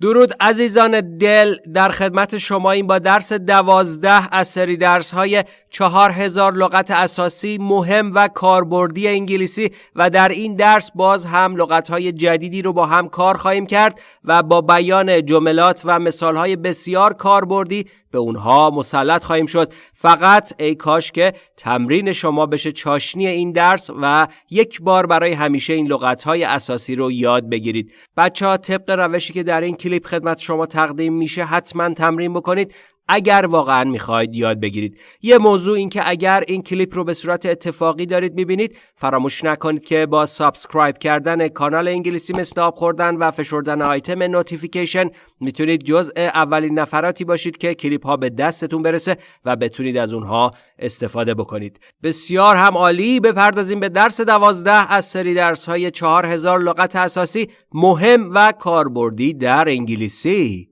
درود عزیزان دل در خدمت شما این با درس دوازده از سری درس های چهار هزار لغت اساسی مهم و کاربردی انگلیسی و در این درس باز هم لغت های جدیدی رو با هم کار خواهیم کرد و با بیان جملات و مثال های بسیار کاربردی به اونها مسلط خواهیم شد. فقط ای کاش که تمرین شما بشه چاشنی این درس و یک بار برای همیشه این لغت های اساسی رو یاد بگیرید. بچه ها طبق روشی که در این کلیپ خدمت شما تقدیم میشه حتما تمرین بکنید. اگر واقعا می‌خواید یاد بگیرید. یه موضوع این که اگر این کلیپ رو به صورت اتفاقی دارید می‌بینید فراموش نکنید که با subscribe کردن کانال انگلیسی مثل خوردن و فشردن آیتم notification می‌تونید جزء اولین نفراتی باشید که کلیپ ها به دستتون برسه و بتونید از اونها استفاده بکنید. بسیار هم عالی. بپردازیم به درس دوازده از سری درس های چهار هزار لغت اساسی مهم و کاربردی در انگلیسی.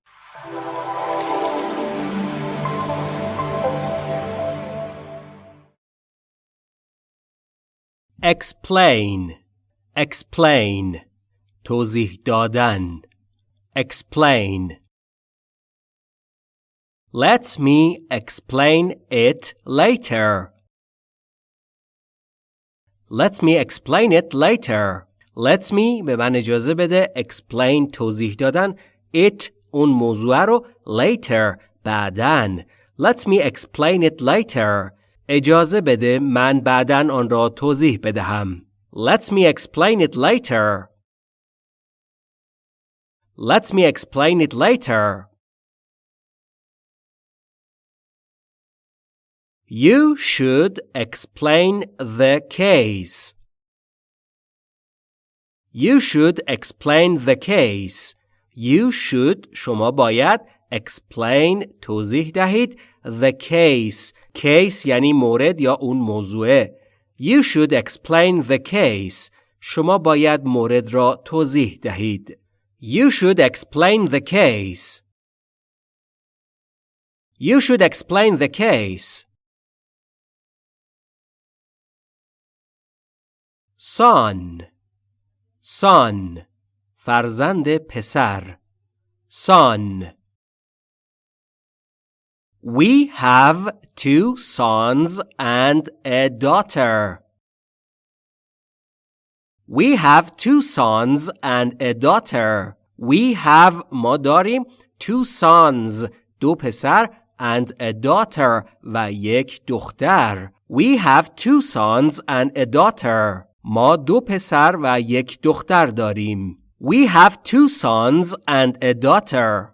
Explain explain توضیح دادن explain Let me explain it later. Let me explain it later. Let me به من اجازه بده explain توضیح دادن it اون موضوع رو later بعدن Let me explain it later. اجازه بده من بعدا آن را توضیح بدهم. Let me explain it later. Let me explain it later. You should explain the case. You should explain the case. You should شما باید explain توضیح دهید the case case یعنی مورد یا اون موضوعه You should explain the case شما باید مورد را توضیح دهید You should explain the case You should explain the case Son Son فرزند پسر Son We have two sons and a daughter. We have two sons and a daughter. We have ما داریم two sons دو پسر and a daughter و یک دختر. We have two sons and a daughter. ما دو پسر و یک دختر داریم. We have two sons and a daughter.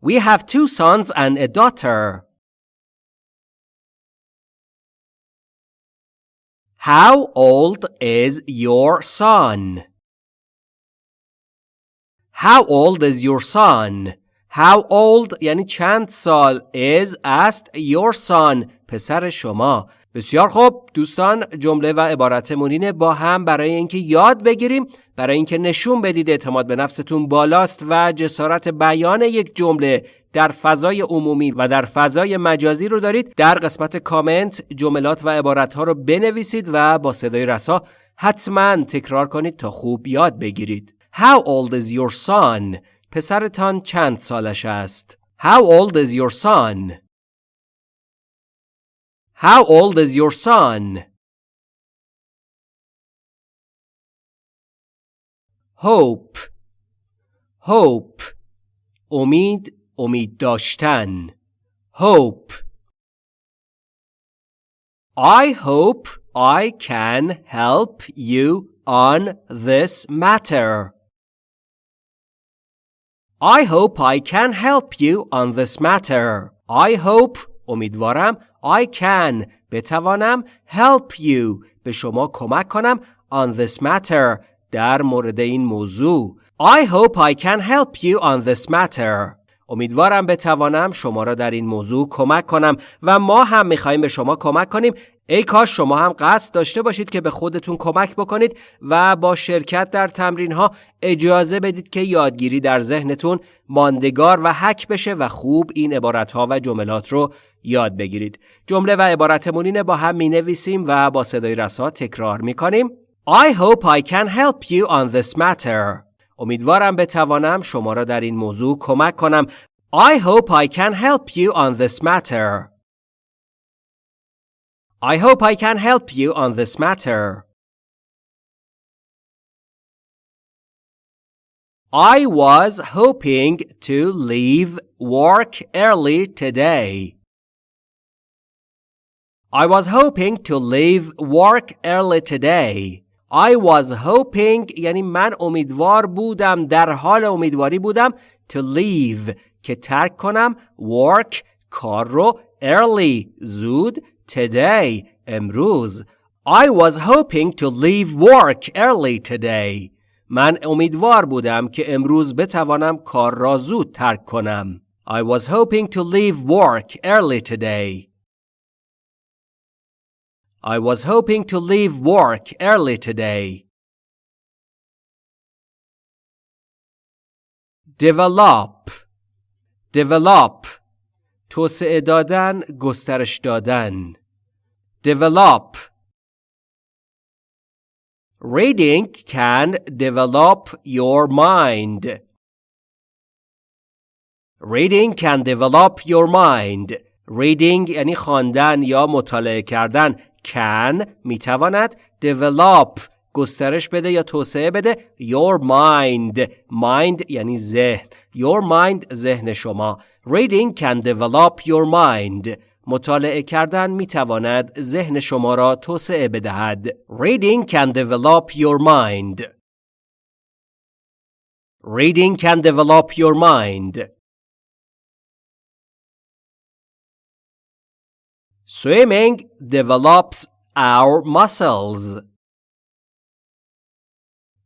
We have two sons and a daughter. How old is your son? How old is your son? How old یعنی چند سال is است your son پسر شما بسیار خوب دوستان جمله و عبارت مونین با هم برای اینکه یاد بگیریم برای اینکه نشون بدید اعتماد به نفستون بالاست و جسارت بیان یک جمله در فضای عمومی و در فضای مجازی رو دارید در قسمت کامنت جملات و عبارت ها رو بنویسید و با صدای رسا حتما تکرار کنید تا خوب یاد بگیرید How old is your son? پسرتان چند سالش است؟ How old is your son? How old is your son? Hope Hope امید امید داشتن Hope I hope I can help you on this matter. I hope I can help you on this matter. I hope امیدوارم I can. بتوانم help you. به شما کمک کنم on this matter. در مورد این موضوع. I hope I can help you on this matter. امیدوارم بتوانم شما را در این موضوع کمک کنم و ما هم میخواییم به شما کمک کنیم ای کاش شما هم قصد داشته باشید که به خودتون کمک بکنید و با شرکت در تمرین ها اجازه بدید که یادگیری در ذهنتون ماندگار و حک بشه و خوب این عبارت ها و جملات رو یاد بگیرید. جمله و عبارتمونین با هم می نویسیم و با صدای رسا تکرار می کنیم. I hope I can help you on this matter. امیدوارم بتوانم شما را در این موضوع کمک کنم. I hope I can help you on this matter. I hope I can help you on this matter. I was hoping to leave work early today. I was hoping to leave work early today. I was hoping یعنی من امیدوار بودم در حال امیدواری بودم to leave که ترک کنم work کار رو early زود today امروز I was hoping to leave work early today من امیدوار بودم که امروز بتوانم کار را زود ترک کنم I was hoping to leave work early today I was hoping to leave work early today. develop develop توسعه دادن گسترش دادن develop reading can develop your mind reading can develop your mind reading یعنی خواندن یا مطالعه کردن can می‌تواند develop گسترش بده یا توسعه بده your mind mind یعنی ذهن your mind ذهن شما reading can develop your mind مطالعه کردن میتواند ذهن شما را توسعه بدهد reading can develop your mind reading can develop your mind Swimming develops our muscles.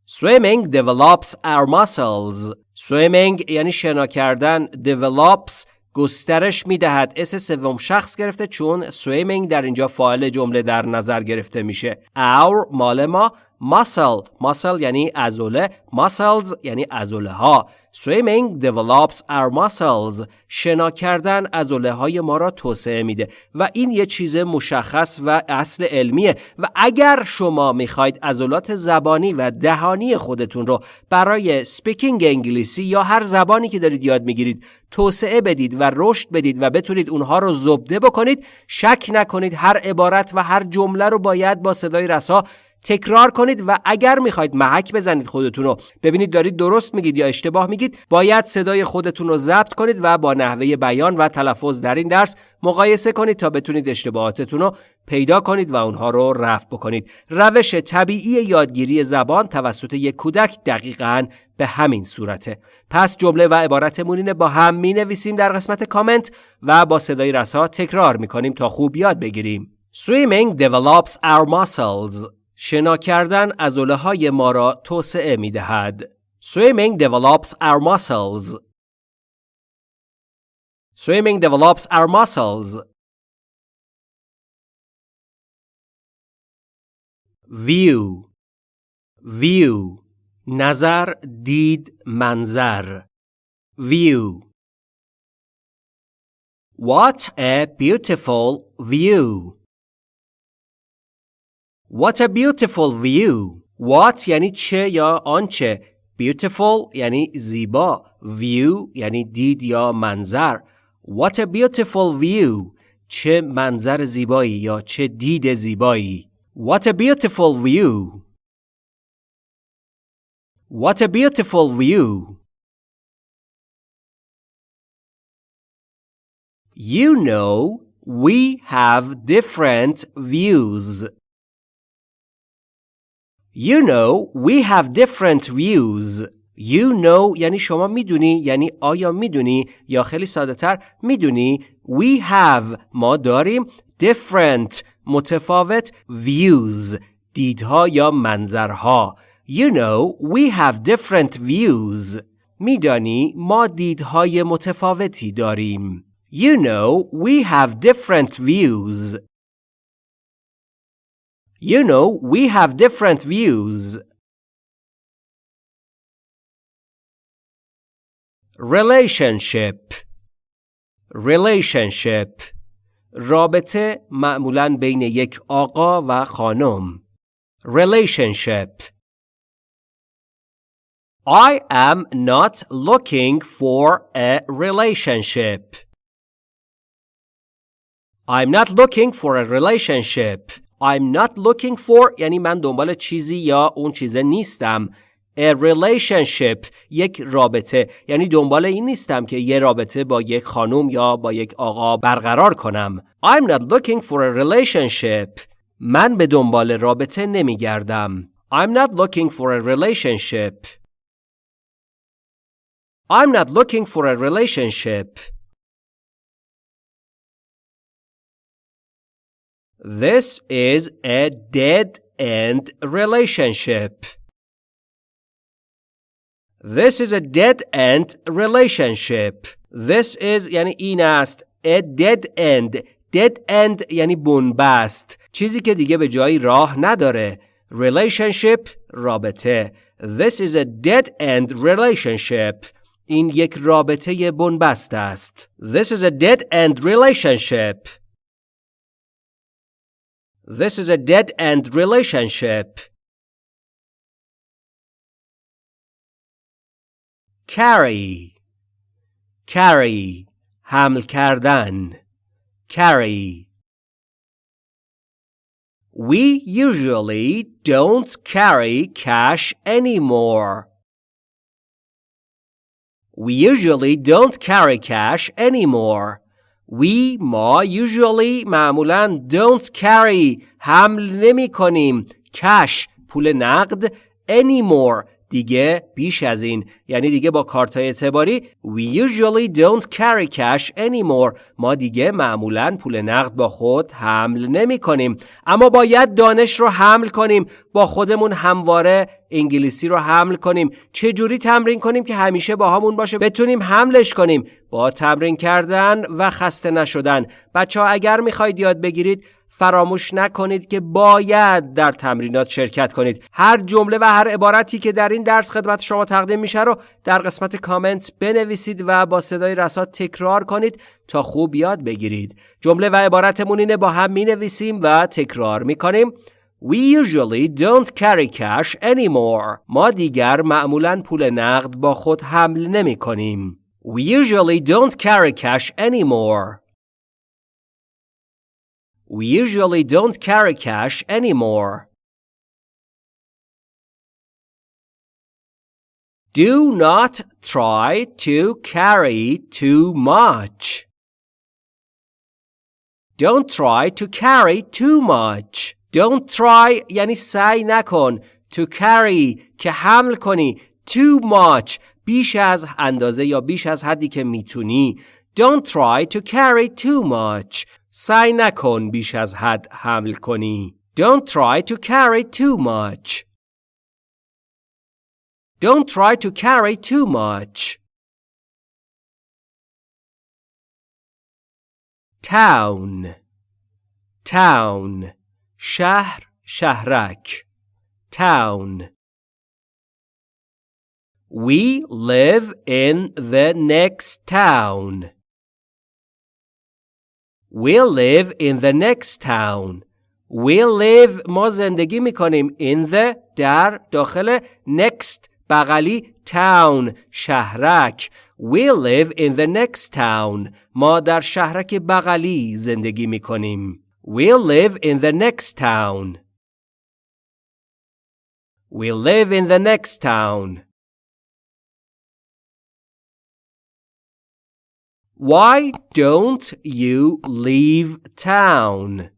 Swimming develops our muscles. Swimming یعنی شنا کردن develops گسترش می‌دهد. اس سوم شخص گرفته چون swimming در اینجا فاعل جمله در نظر گرفته میشه. Our مال ما. Muscle muscle یعنی عضله muscles یعنی عضله ها Swimming develops our muscles. شنا کردن عضله های ما را توسعه میده و این یه چیز مشخص و اصل علمیه و اگر شما می‌خواید عضلات زبانی و دهانی خودتون رو برای سپیکینگ انگلیسی یا هر زبانی که دارید یاد می‌گیرید توسعه بدید و رشد بدید و بتونید اونها رو زبده بکنید شک نکنید هر عبارت و هر جمله رو باید با صدای رسا تکرار کنید و اگر می‌خواید محک بزنید خودتون رو. ببینید دارید درست میگید یا اشتباه میگید باید صدای خودتون رو ضبط کنید و با نحوه بیان و تلفظ در این درس مقایسه کنید تا بتونید اشتباهاتتون رو پیدا کنید و اونها رو رفع بکنید. روش طبیعی یادگیری زبان توسط یک کودک دقیقا به همین صورته. پس جمله و عبارتمون اینه با هم می نویسیم در قسمت کامنت و با صدای رسا تکرار می کنیم تا خوب یاد بگیریم. Swimming develops our muscles. شنا کردن عضله های ما را توسعه می دهد. Swimming develops our muscles. Swimming develops our muscles. View View نظر دید منظر View What a beautiful view What a beautiful view. What یعنی چه یا آنچه. Beautiful یعنی زیبا. View یعنی دید یا منظر. What a beautiful view. چه منظر زیبایی یا چه دید زیبایی. What a beautiful view. What a beautiful view. You know, we have different views. You know we have different views. You know یعنی شما میدونی یعنی آیا میدونی یا خیلی ساده تر میدونی We have ما داریم different متفاوت views دیدها یا منظرها You know we have different views میدانی ما دیدهای متفاوتی داریم You know we have different views You know, we have different views. Relationship Relationship رابطه معمولا بین یک آقا و خانم Relationship I am not looking for a relationship. I'm not looking for a relationship. I'm not looking for یعنی من دنبال چیزی یا اون چیزه نیستم. A relationship یک رابطه یعنی دنبال این نیستم که یه رابطه با یک خانم یا با یک آقا برقرار کنم. I'm not looking for a relationship. من به دنبال رابطه نمی گردم. I'm not looking for a relationship. I'm not looking for a relationship. This is a dead end relationship. This is a dead end relationship. This is یعنی این است. A dead end. Dead end یعنی بنبست. چیزی که دیگه به جایی راه نداره. Relationship رابطه. This is a dead end relationship. این یک رابطه بنبست است. This is a dead end relationship. This is a dead end relationship. Carry Carry حمل کردن Carry We usually don't carry cash anymore. We usually don't carry cash anymore. We ما usually معمولا don't carry حمل نمی کنیم cash پول نقد anymore دیگه بیش از این. یعنی دیگه با کارت اعتباری We usually don't carry cash anymore. ما دیگه معمولا پول نقد با خود حمل نمی کنیم. اما باید دانش رو حمل کنیم. با خودمون همواره انگلیسی رو حمل کنیم. چه جوری تمرین کنیم که همیشه با همون باشه؟ بتونیم حملش کنیم. با تمرین کردن و خسته نشدن. بچه ها اگر می‌خواید یاد بگیرید فراموش نکنید که باید در تمرینات شرکت کنید هر جمله و هر عبارتی که در این درس خدمت شما تقدیم میشه رو در قسمت کامنت بنویسید و با صدای رسا تکرار کنید تا خوب یاد بگیرید جمله و عبارتمون اینه با هم می‌نویسیم و تکرار می‌کنیم We usually don't carry cash anymore. ما دیگر معمولا پول نقد با خود حمل نمی کنیم. We usually don't carry cash anymore. We usually don't carry cash anymore. Do not try to carry too much. Don't try to carry too much. Don't try یعنی سعی نکن. To carry که حمل کنی. Too much بیش از اندازه یا بیش از حدی که میتونی. Don't try to carry too much. سعی نکن بیش از حد حمل کنی. Don't try to carry too much. Don't try to carry too much. Town Town شهر شهرک Town We live in the next town. We'll live in the next town. We'll live ما زندگی میکنیم in the در داخل next بغلی town شهرک We'll live in the next town. ما در شهرک بغلی زندگی میکنیم. We'll live in the next town. We'll live in the next town. Why don't you leave town?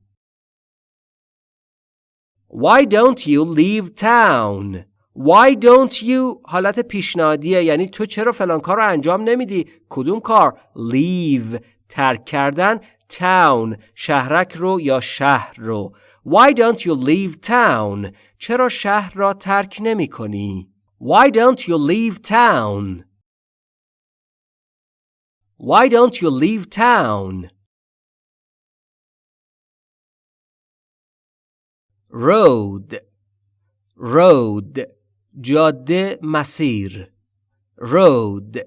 Why don't you leave town? Why don't you حالت پیشنهادیه یعنی تو چرا فلان کار رو انجام نمیدی؟ کدوم کار؟ Leave ترک کردن town شهرک رو یا شهر رو Why don't you leave town? چرا شهر را ترک نمی کنی؟ Why don't you leave town? Why don't you leave town? Road Road جاده مسیر Road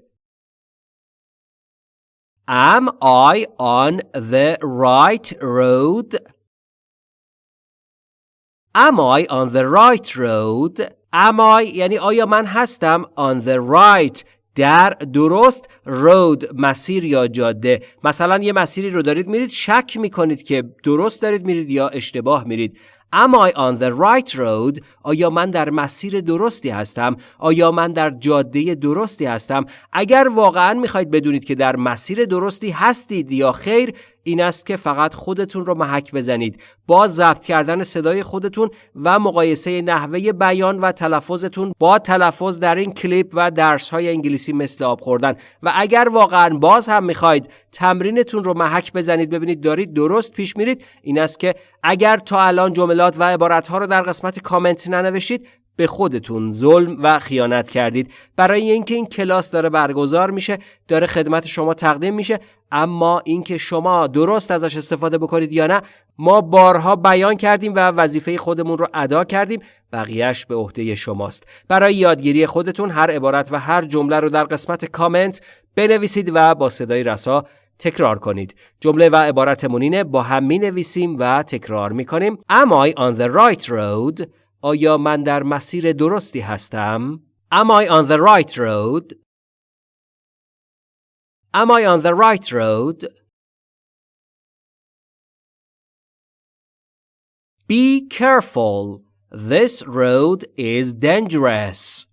Am I on the right road? Am I on the right road? am I یعنی آیا من هستم on the right در درست رود مسیر یا جاده مثلا یه مسیری رو دارید میرید شک می‌کنید که درست دارید میرید یا اشتباه میرید Am I on the right road? آیا من در مسیر درستی هستم؟ آیا من در جاده درستی هستم؟ اگر واقعا می‌خواید بدونید که در مسیر درستی هستید یا خیر این است که فقط خودتون رو محک بزنید. با ضبط کردن صدای خودتون و مقایسه نحوه بیان و تلفظتون با تلفظ در این کلیپ و درس های انگلیسی مثل آب خوردن. و اگر واقعا باز هم می‌خواید تمرینتون رو محک بزنید ببینید دارید درست پیش میرید این است که اگر تا الان جملات و عبارت رو در قسمت کامنت ننوشید به خودتون ظلم و خیانت کردید. برای اینکه این کلاس داره برگزار میشه داره خدمت شما تقدیم میشه. اما اینکه شما درست ازش استفاده بکنید یا نه ما بارها بیان کردیم و وظیفه خودمون رو ادا کردیم. بقیهش به عهده شماست. برای یادگیری خودتون هر عبارت و هر جمله رو در قسمت کامنت بنویسید و با صدای رسا تکرار کنید. جمله و عبارتمون اینه با هم می نویسیم و تکرار می کنیم Am I on the right road? آیا من در مسیر درستی هستم؟ Am I on the right road? Am I on the right road? Be careful. This road is dangerous.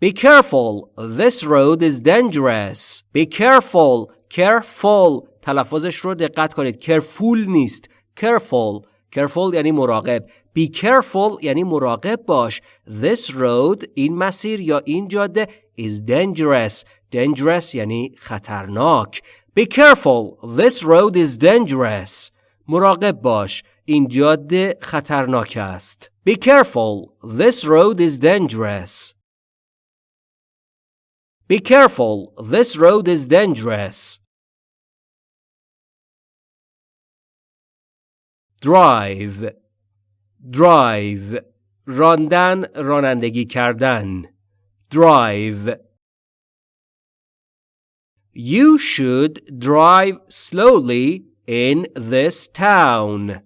Be careful. This road is dangerous. Be careful. Careful. تلفظش رو دقت کنید. Careful نیست. Careful. Careful یعنی مراقب. Be careful یعنی مراقب باش. This road این مسیر یا این جاده is dangerous. Dangerous یعنی خطرناک. Be careful. This road is dangerous. مراقب باش. این جاده خطرناک است. Be careful. This road is dangerous. Be careful. This road is dangerous. Drive drive راندن رانندگی کردن drive You should drive slowly in this town.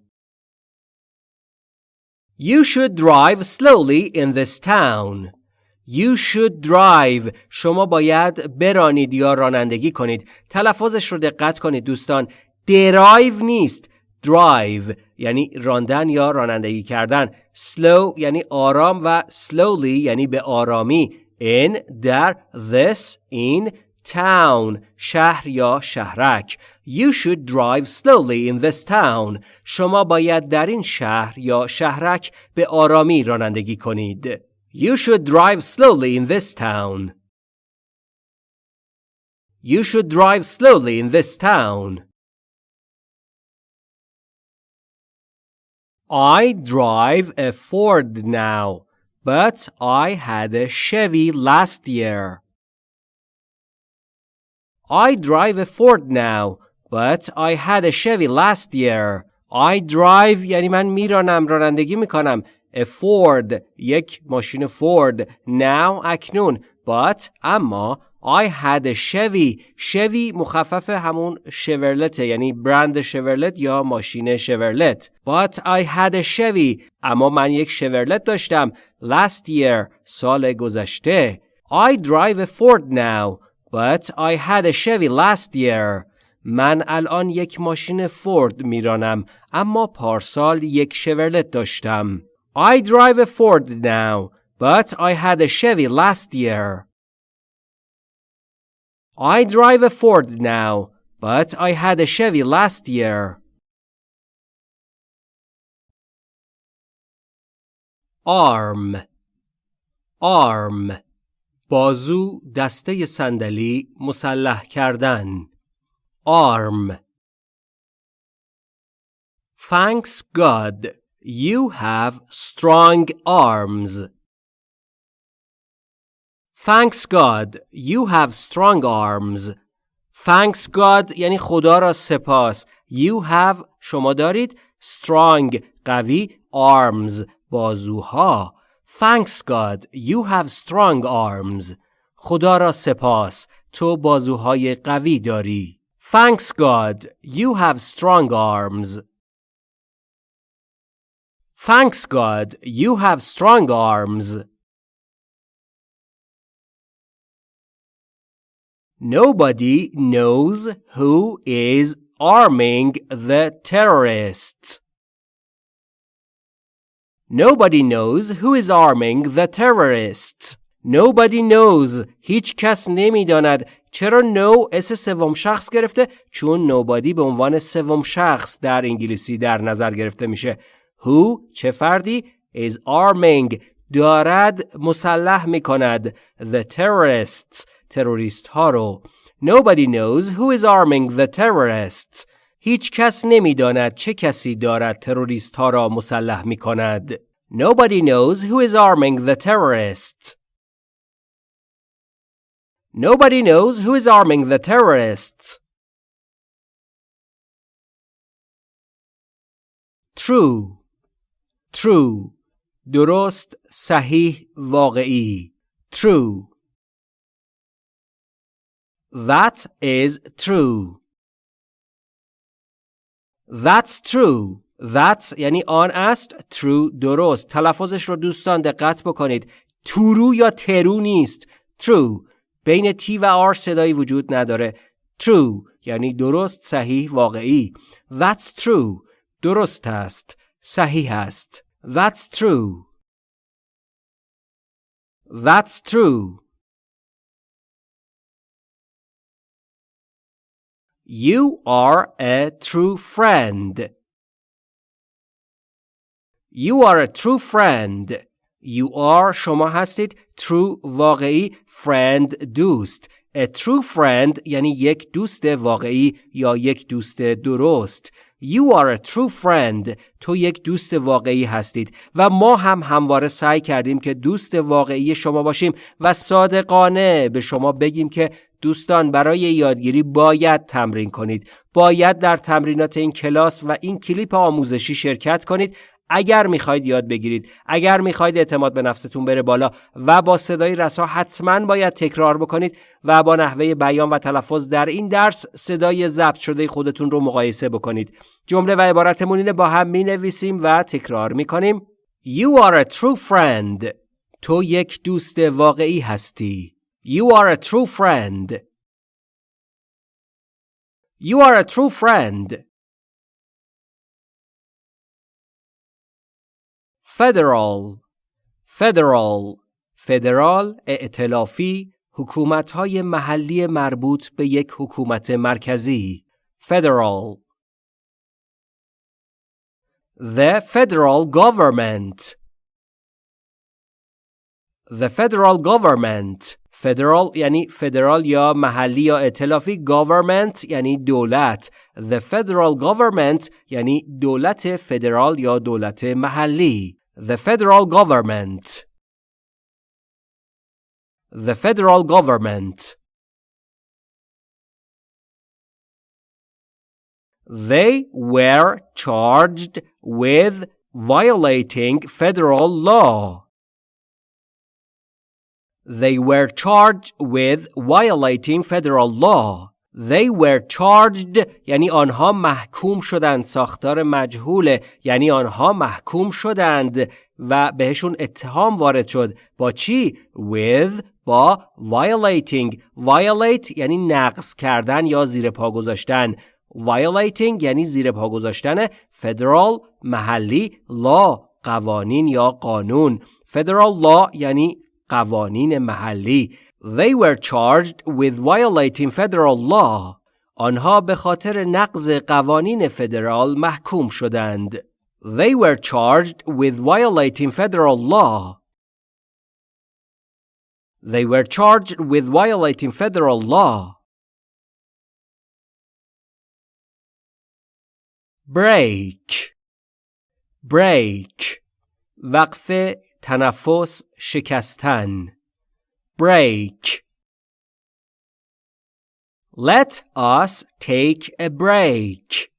You should drive slowly in this town. You should drive شما باید برانید یا رانندگی کنید تلفظش رو دقت کنید دوستان درایو نیست drive یعنی راندن یا رانندگی کردن slow یعنی آرام و slowly یعنی به آرامی in در this in town شهر یا شهرک You should drive slowly in this town شما باید در این شهر یا شهرک به آرامی رانندگی کنید You should drive slowly in this town You should drive slowly in this town I drive a Ford now, but I had a Chevy last year. I drive a Ford now, but I had a Chevy last year. I drive یعنی من میرانم رانندگی میکنم a Ford یک ماشین فورد now اکنون but اما I had a Chevy. Chevy مخفف همون شورلت یعنی برند شورلت یا ماشین شورلت But I had a Chevy. اما من یک شورلت داشتم. Last year سال گذشته. I drive a Ford now But I had a Chevy last year. من الان یک ماشین فورد میرانم اما پارسال یک شورلت داشتم. I drive a Ford now But I had a Chevy last year. I drive a Ford now, but I had a Chevy last year. arm arm بازو دسته صندلی مسلح کردن arm Thanks God you have strong arms Thanks God, you have strong arms. Thanks God یعنی خدا را سپاس. You have شما دارید strong قوی arms بازوها. Thanks God, you have strong arms. خدا را سپاس. تو بازوهای قوی داری. Thanks God, you have strong arms. Thanks God, you have strong arms. Nobody knows who is arming the terrorists. Nobody knows who is arming the terrorists. Nobody knows. هیچ کس نمی‌داند. چرا نو اس سوم شخص گرفته؟ چون nobody به عنوان سوم شخص در انگلیسی در نظر گرفته میشه. Who چه فردی؟ is arming دارد مسلح می‌کند. The terrorists تروریست ها رو. Nobody knows who is arming the terrorists. هیچ کس نمیداند چه کسی دارد تروریست ها را مسلح می کند. Nobody knows who is arming the terrorists. Nobody knows who is arming the terrorists. True. True. درست صحیح واقعی. True. That is true. That's true. That یعنی آن است true درست. تلفظش رو دوستان دقت بکنید. تورو یا ترو نیست. True. بین تی و آر صدایی وجود نداره. True یعنی درست صحیح واقعی. That's true. درست است. صحیح است. That's true. That's true. You are a true friend. You are a true friend. You are شما هستید true واقعی friend دوست. A true friend یعنی یک دوست واقعی یا یک دوست درست. You are a true friend. تو یک دوست واقعی هستید و ما هم همواره سعی کردیم که دوست واقعی شما باشیم و صادقانه به شما بگیم که دوستان برای یادگیری باید تمرین کنید. باید در تمرینات این کلاس و این کلیپ آموزشی شرکت کنید. اگر می‌خواید یاد بگیرید. اگر می‌خواید اعتماد به نفستون بره بالا و با صدای رسا حتما باید تکرار بکنید و با نحوه بیان و تلفظ در این درس صدای ضبط شده خودتون رو مقایسه بکنید. جمله و عبارتمون اینه با هم می نویسیم و تکرار می کنیم You are a true friend. تو یک دوست واقعی هستی. You are a true friend You are a true friend Federal Federal فدرال ائتلافی حکومت‌های محلی مربوط به یک حکومت مرکزی Federal The federal government The federal government federal یعنی فدرال یا محلی یا ائتلافی government یعنی دولت The federal government یعنی دولت فدرال یا دولت محلی The federal government. The federal government. They were charged with violating federal law. They were charged with violating federal law. They were charged یعنی آنها محکوم شدند ساختار مجهوله یعنی آنها محکوم شدند و بهشون اتهام وارد شد با چی؟ with با violating violate یعنی نقض کردن یا زیر پا گذاشتن violating یعنی زیر پا گذاشتن federal محلی law قوانین یا قانون federal law یعنی قوانین محلی They were charged with violating federal law. آنها به خاطر نقض قوانین فدرال محکوم شدند. They were charged with violating federal law. They were charged with violating federal law. Break Break وقف تنفس شکستن break. Let us take a break.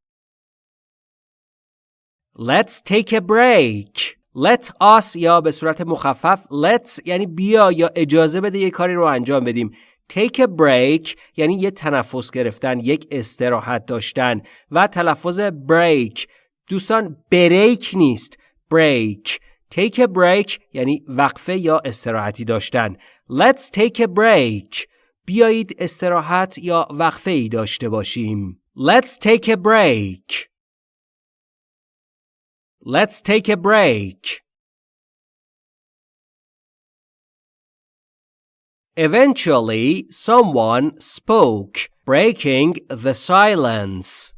Let's take a break. Let us یا به صورت مخفف let's یعنی بیا یا اجازه بده یه کاری رو انجام بدیم. Take a break یعنی یه تنفس گرفتن، یک استراحت داشتن و تلفظ break دوستان بریک نیست. break take a break یعنی وقفه یا استراحتی داشتن let's take a break بیایید استراحت یا وقفه ای داشته باشیم let's take a break let's take a break Eventually, someone spoke, breaking the silence.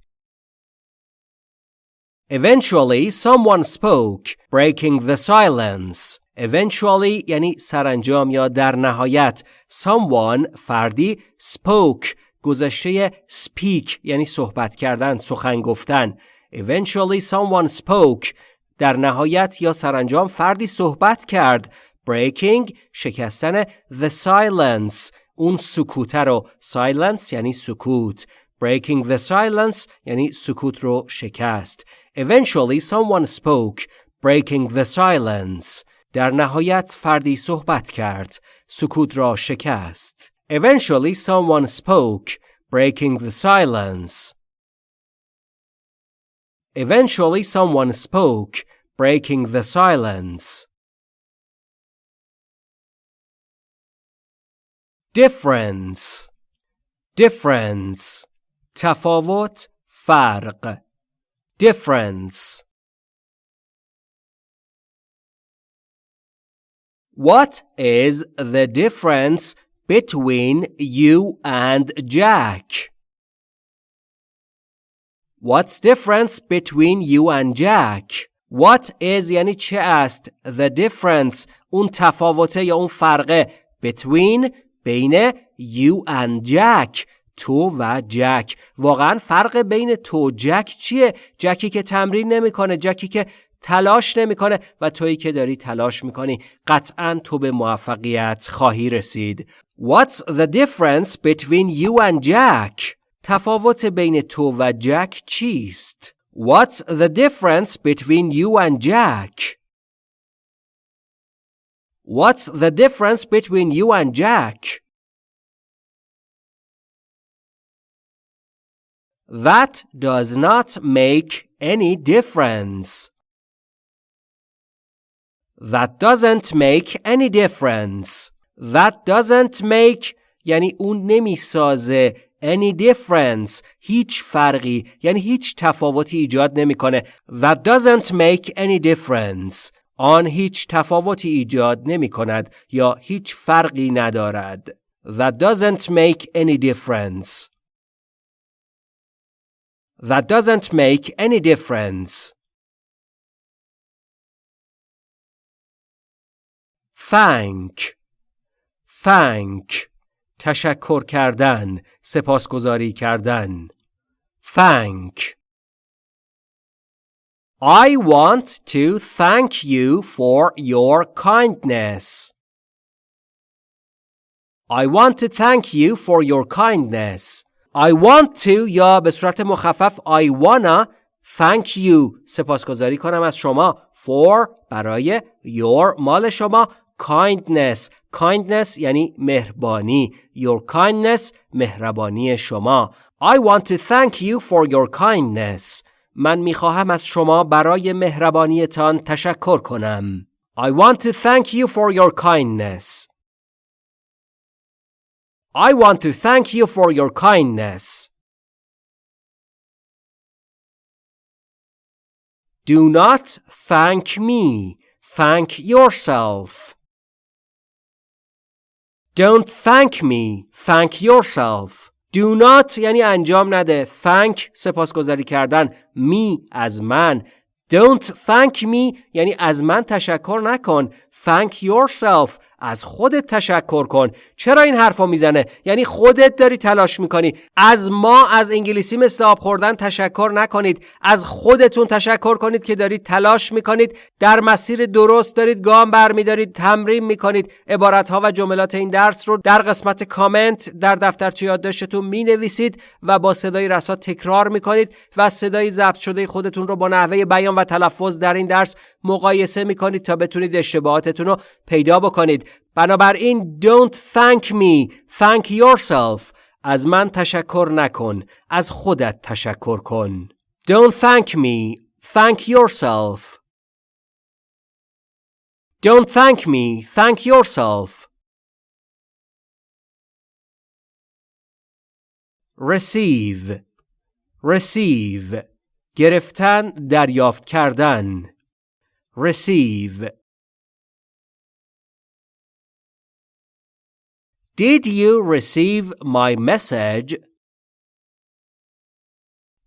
Eventually, someone spoke, breaking the silence. Eventually یعنی سرانجام یا در نهایت someone فردی spoke گذشته speak یعنی صحبت کردن سخن گفتن Eventually someone spoke در نهایت یا سرانجام فردی صحبت کرد breaking شکستن the silence اون سکوت رو silence یعنی سکوت breaking the silence یعنی سکوت رو شکست eventually someone spoke breaking the silence در نهایت فردی صحبت کرد سکوت را شکست eventually someone spoke breaking the silence eventually someone spoke breaking the silence difference difference تفاوت فرق difference What is the difference between you and Jack? What's difference between you and Jack? What is یعنی چه است The difference اون تفاوته یا اون فرقه between بین you and Jack تو و جک واقعا فرق بین تو و جک چیه جکی که تمرین نمی‌کنه جکی که تلاش نمی‌کنه و تویی که داری تلاش می‌کنی قطعا تو به موفقیت خواهی رسید What's the difference between you and Jack? تفاوت بین تو و جک چیست؟ What's the difference between you and Jack? What's the difference between you and Jack? That does not make any difference. That doesn't make any difference. That doesn't make یعنی اون نمیسازه any difference هیچ فرقی یعنی هیچ تفاوتی ایجاد نمیکنه That doesn't make any difference آن هیچ تفاوتی ایجاد نمی کند یا هیچ فرقی ندارد. That doesn't make any difference. That doesn't make any difference. Thank Thank تشکر کردن سپاسگزاری کردن Thank I want to thank you for your kindness. I want to thank you for your kindness. I want to یا به صورت مخفف I wanna thank you سپاسگزاری کنم از شما for برای your مال شما kindness kindness یعنی مهربانی your kindness مهربانی شما I want to thank you for your kindness من می‌خواهم از شما برای مهربانیتان تشکر کنم. I want to thank you for your kindness. I want to thank you for your kindness. Do not thank me. Thank yourself. Don't thank me. Thank yourself. Do not یعنی انجام نده thank سپاسگزاری کردن me از من Don't thank me یعنی از من تشکر نکن Thank yourself. از خودت تشکر کن. چرا این حرفا می‌زنه؟ یعنی خودت داری تلاش می‌کنی. از ما از انگلیسی مثل آب خوردن تشکر نکنید. از خودتون تشکر کنید که دارید تلاش می‌کنید. در مسیر درست دارید گام برمیدارید تمرین می‌کنید. عبارت ها و جملات این درس رو در قسمت کامنت در دفترچه یادداشتتون می‌نویسید و با صدای رسا تکرار می‌کنید و صدای ضبط شده خودتون رو با نحوه بیان و تلفظ در این درس مقایسه می‌کنید تا بتونید اشتباهاتتون رو پیدا بکنید بنابراین don't thank me thank yourself از من تشکر نکن از خودت تشکر کن don't thank me thank yourself Don't thank me, thank yourself. receive receive گرفتن دریافت کردن receive Did you receive my message?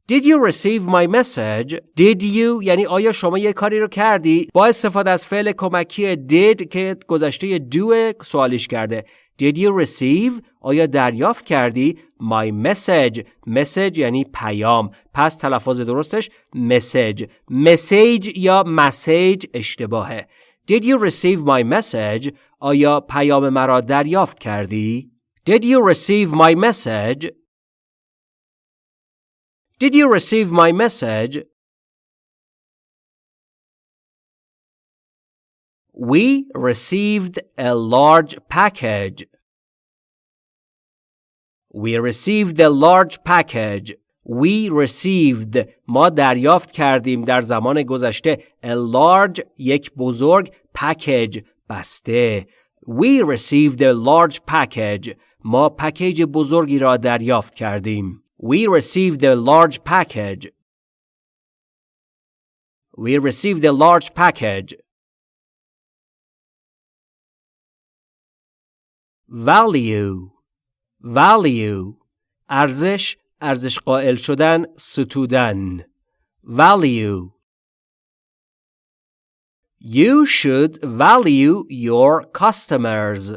Did you receive my message? Did you یعنی آیا شما یه کاری رو کردی؟ با استفاده از فعل کمکی did که گذشته do سوالیش کرده. Did you receive? آیا دریافت کردی؟ My message. message یعنی پیام. پس تلفظ درستش message. message یا message اشتباهه. Did you receive my message? آیا پیام مرا دریافت کردی؟ Did you receive my message? Did you receive my message? We received a large package. We received a large package. We received ما دریافت کردیم در زمان گذشته a large یک بزرگ package بسته We received a large package ما پکیج بزرگی را دریافت کردیم We received a large package We received a large package value value ارزش ارزش قائل شدن ستودن value You should value your customers.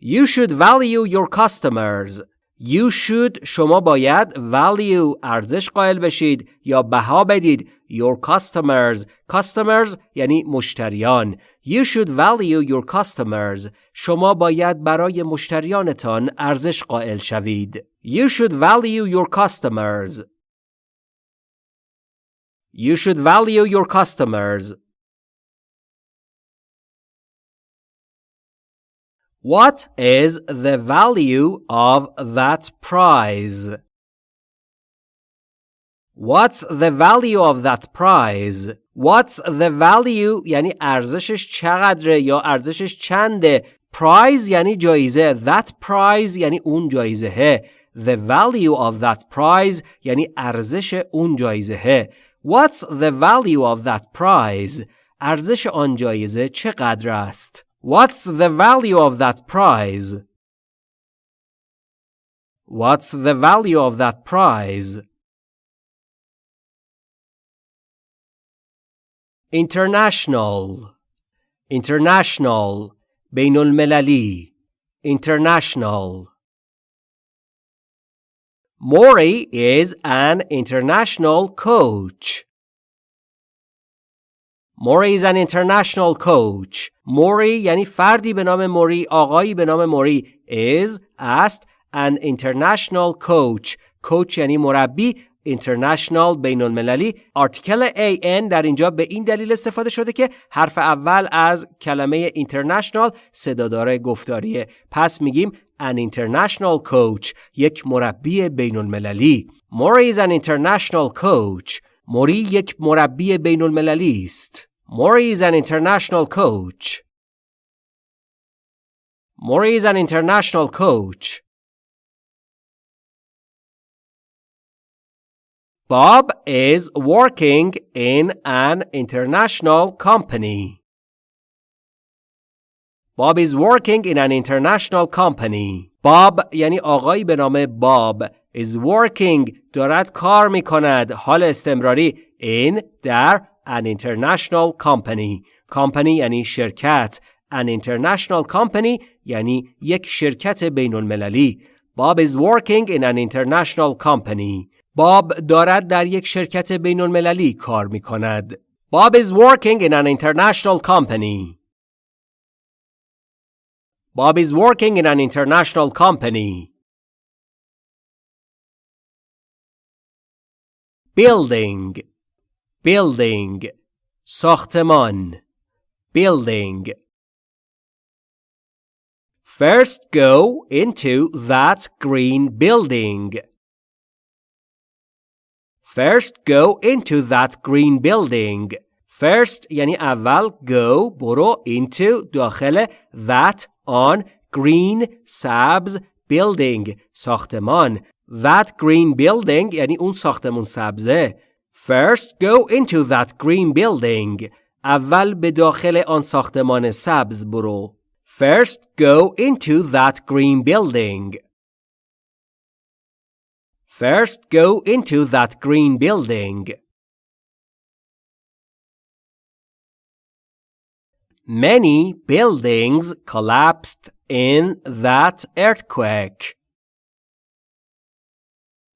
You should value your customers. You should شما باید value ارزش قائل بشید یا بها بدید your customers customers یعنی مشتریان You should value your customers شما باید برای مشتریانتان ارزش قائل شوید You should value your customers You should value your customers What is the value of that prize? What's the value of that prize? What's the value یعنی ارزشش چقدره یا ارزشش چنده prize یعنی جایزه that prize یعنی اون جایزه the value of that prize یعنی ارزش اون جایزه What's the value of that prize? ارزش آن جایزه چقدر است؟ What's the value of that prize? What's the value of that prize? International International بین المللی International Mori is an international coach. موری is an international coach. موری یعنی فردی به نام موری آقایی به نام موری is است an international coach. coach یعنی مربی international بین المللی آرتیکل an در اینجا به این دلیل استفاده شده که حرف اول از کلمه international صدادار گفتاریه. پس میگیم an international coach یک مربی بین المللی موری is an international coach. موری یک مربی بین المللی است. Mori is an international coach. Mori is an international coach. Bob is working in an international company. Bob is working in an international company. Bob یعنی آقایی به نام باب is working دارد کار می کند حال استمراری in در an international company company یعنی شرکت an international company یعنی یک شرکت بین المللی Bob is working in an international company باب دارد در یک شرکت بین المللی کار می کند Bob is working in an international company Bob is working in an international company building building ساختمان building First go into that green building. First go into that green building. First یعنی اول go برو into داخل that on green سبز building ساختمان that green building یعنی اون ساختمون سبزه First go into that green building اول به داخل آن ساختمان سبز برو First go into that green building First go into that green building Many buildings collapsed in that earthquake.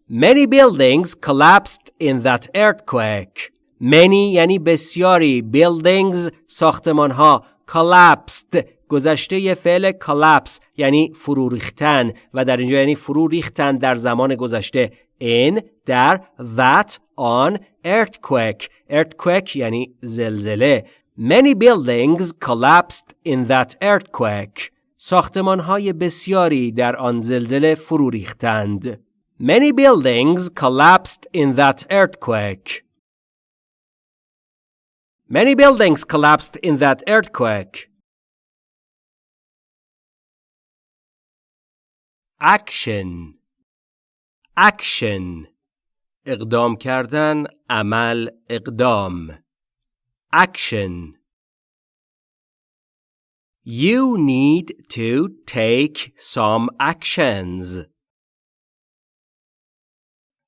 Many buildings collapsed in that earthquake. Many یعنی بسیاری buildings ساختمان ها collapsed گذشته فعل collapse یعنی فرو ریختن و در اینجا یعنی فرو ریختن در زمان گذشته in در that on earthquake earthquake یعنی زلزله Many buildings collapsed in that earthquake. ساختمان های بسیاری در آن زلزله فرو ریختند. Many buildings collapsed in that earthquake. Many buildings collapsed in that earthquake. Action Action اقدام کردن عمل اقدام Action You need to take some actions.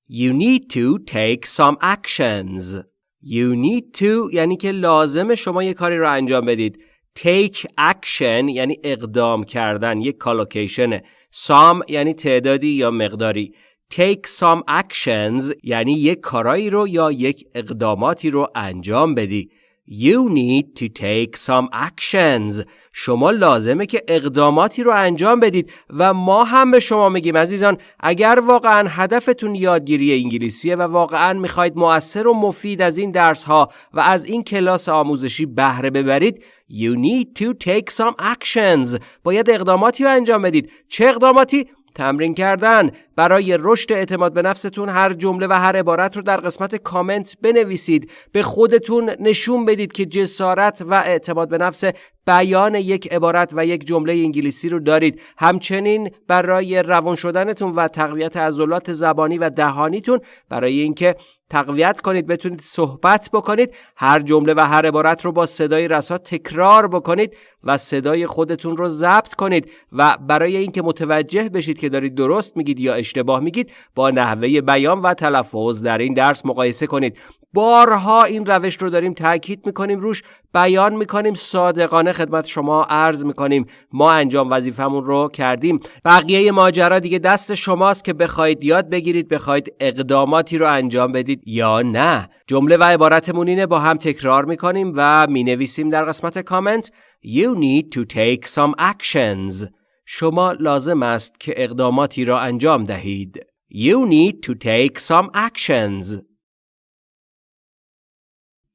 You need to take some actions. You need to یعنی که لازم شما یه کاری رو انجام بدید. Take action یعنی اقدام کردن یک کالوکیشنه. Some یعنی تعدادی یا مقداری. Take some actions یعنی یک کارایی رو یا یک اقداماتی رو انجام بدی. You need to take some actions. شما لازمه که اقداماتی رو انجام بدید و ما هم به شما میگیم عزیزان اگر واقعا هدفتون یادگیری انگلیسیه و واقعا می‌خواید مؤثر و مفید از این درس ها و از این کلاس آموزشی بهره ببرید You need to take some actions. باید اقداماتی رو انجام بدید. چه اقداماتی؟ تمرین کردن. برای رشد اعتماد به نفستون هر جمله و هر عبارت رو در قسمت کامنت بنویسید. به خودتون نشون بدید که جسارت و اعتماد به نفس بیان یک عبارت و یک جمله انگلیسی رو دارید. همچنین برای روان شدنتون و تقویت عضلات زبانی و دهانیتون برای اینکه تقویت کنید بتونید صحبت بکنید هر جمله و هر عبارت رو با صدای رسا تکرار بکنید و صدای خودتون رو ضبط کنید و برای اینکه متوجه بشید که دارید درست میگید یا اشتباه میگید با نحوه بیان و تلفظ در این درس مقایسه کنید. بارها این روش رو داریم تاکید می‌کنیم روش بیان می‌کنیم صادقانه خدمت شما عرض می‌کنیم. ما انجام وظیفمون رو کردیم. بقیه ماجرا دیگه دست شماست که بخواید یاد بگیرید بخواید اقداماتی رو انجام بدید یا نه. جمله و عبارتمون اینه با هم تکرار می‌کنیم و می‌نویسیم در قسمت کامنت. You need to take some actions. شما لازم است که اقداماتی را انجام دهید. You need to take some actions.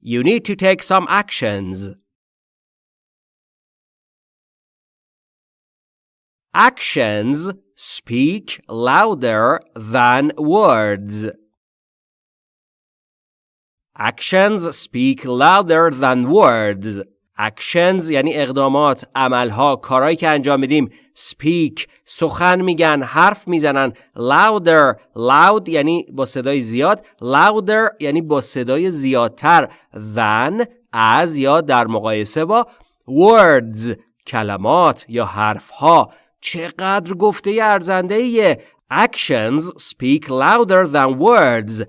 You need to take some actions. Actions speak louder than words. Actions speak louder than words. Actions یعنی اقدامات، عملها، کارهایی که انجام میدیم. Speak سخن میگن، حرف می‌زنن. Louder loud یعنی با صدای زیاد. Louder یعنی با صدای زیادتر. Than از یا در مقایسه با. Words کلمات یا حرفها. چقدر گفته ارزنده actions speak louder than words.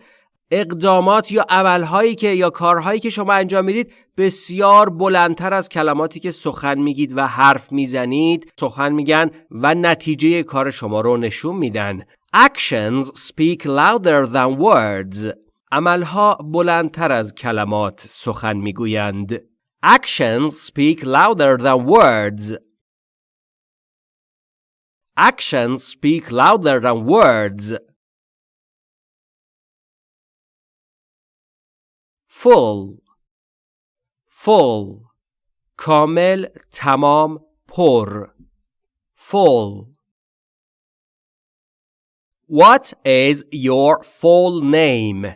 اقدامات یا عملهایی که یا کارهایی که شما انجام می‌دید بسیار بلندتر از کلماتی که سخن میگید و حرف می‌زنید. سخن میگن و نتیجه کار شما رو نشون میدن. Actions speak louder than words. عملها بلندتر از کلمات سخن می‌گویند. Actions speak louder than words. Actions speak louder than words. Full full کامل تمام پر full. What is your full name?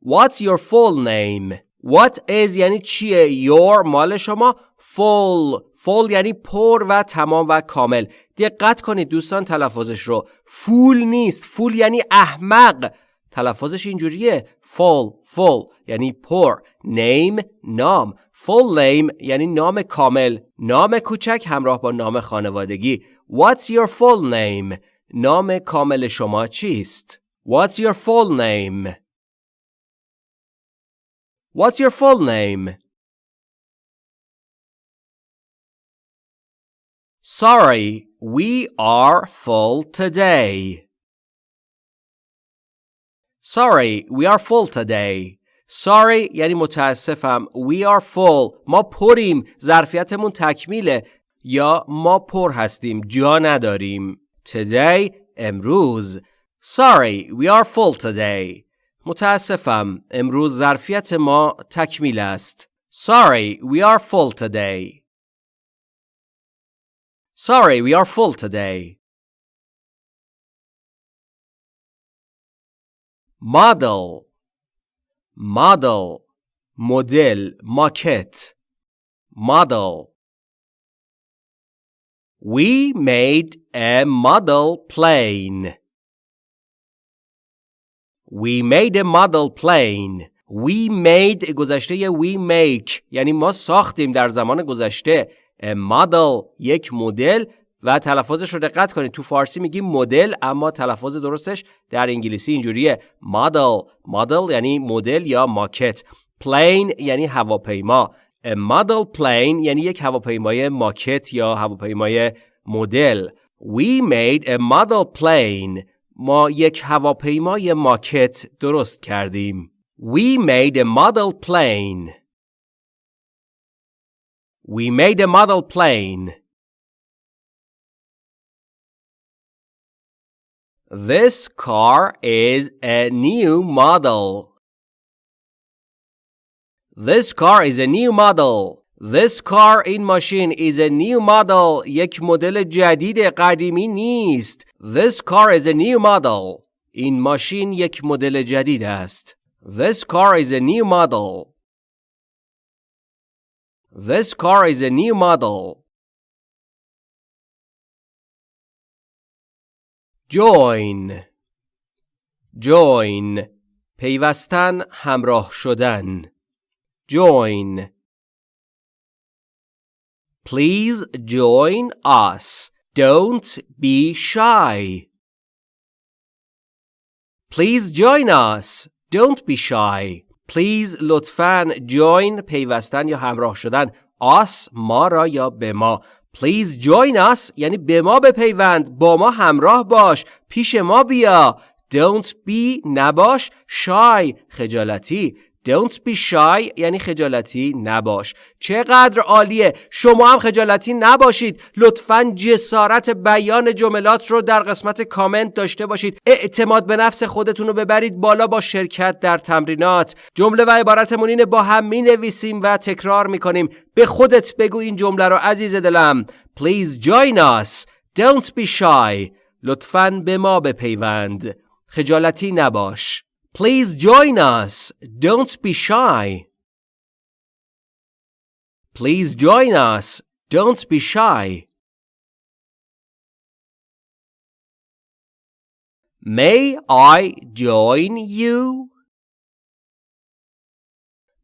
What's your full name? What is یعنی چیه؟ Your مال شما full full یعنی پر و تمام و کامل. دقت کنید دوستان تلفظش رو. فول نیست. فول یعنی احمق. تلفظش اینجوریه full full یعنی پر name نام full name یعنی نام کامل نام کوچک همراه با نام خانوادگی What's your full name نام کامل شما چیست What's your full name What's your full name Sorry, we are full today. Sorry, we are full today. Sorry یعنی متاسفم. We are full. ما پریم. ظرفیتمون تکمیله. یا ما پر هستیم. جا نداریم. Today امروز. Sorry, we are full today. متاسفم. امروز ظرفیت ما تکمیل است. Sorry, we are full today. Sorry, we are full today. Model Model مدل ماکت Model We made a model plane. We made a model plane. We made گذشته we make یعنی ما ساختیم در زمان گذشته مدل یک مدل و تلفظش رو دقت کنید. تو فارسی میگیم مدل اما تلفظ درستش در انگلیسی اینجوریه. مدل مدل یعنی مدل یا ماکت. پلین یعنی هواپیما. مدل پلین یعنی یک هواپیمای ماکت یا هواپیمای مدل. We made a model plane. ما یک هواپیمای ماکت درست کردیم. We made a model plane. We made a model plane. This car is a new model. This car is a new model. This car in machine is a new model. یک مدل جدید قدیمی نیست. This car is a new model. این ماشین یک مدل جدید است. This car is a new model. This car is a new model. Join Join پیوستن همراه شدن Join Please join us. Don't be shy. Please join us. Don't be shy. Please لطفاً join پیوستن یا همراه شدن us ما را یا به ما Please join us. یعنی به ما بپیوند. با ما همراه باش. پیش ما بیا. Don't be نباش. shy خجالتی. Don't be shy. یعنی خجالتی نباش. چقدر عالیه. شما هم خجالتی نباشید. لطفا جسارت بیان جملات رو در قسمت کامنت داشته باشید. اعتماد به نفس خودتون رو ببرید بالا با شرکت در تمرینات. جمله و عبارتمون اینه با هم می نویسیم و تکرار می کنیم به خودت بگو این جمله رو عزیز دلم. Please join us. Don't be shy. لطفا به ما بپیوند. خجالتی نباش. Please join us. Don't be shy. Please join us. Don't be shy. May I join you?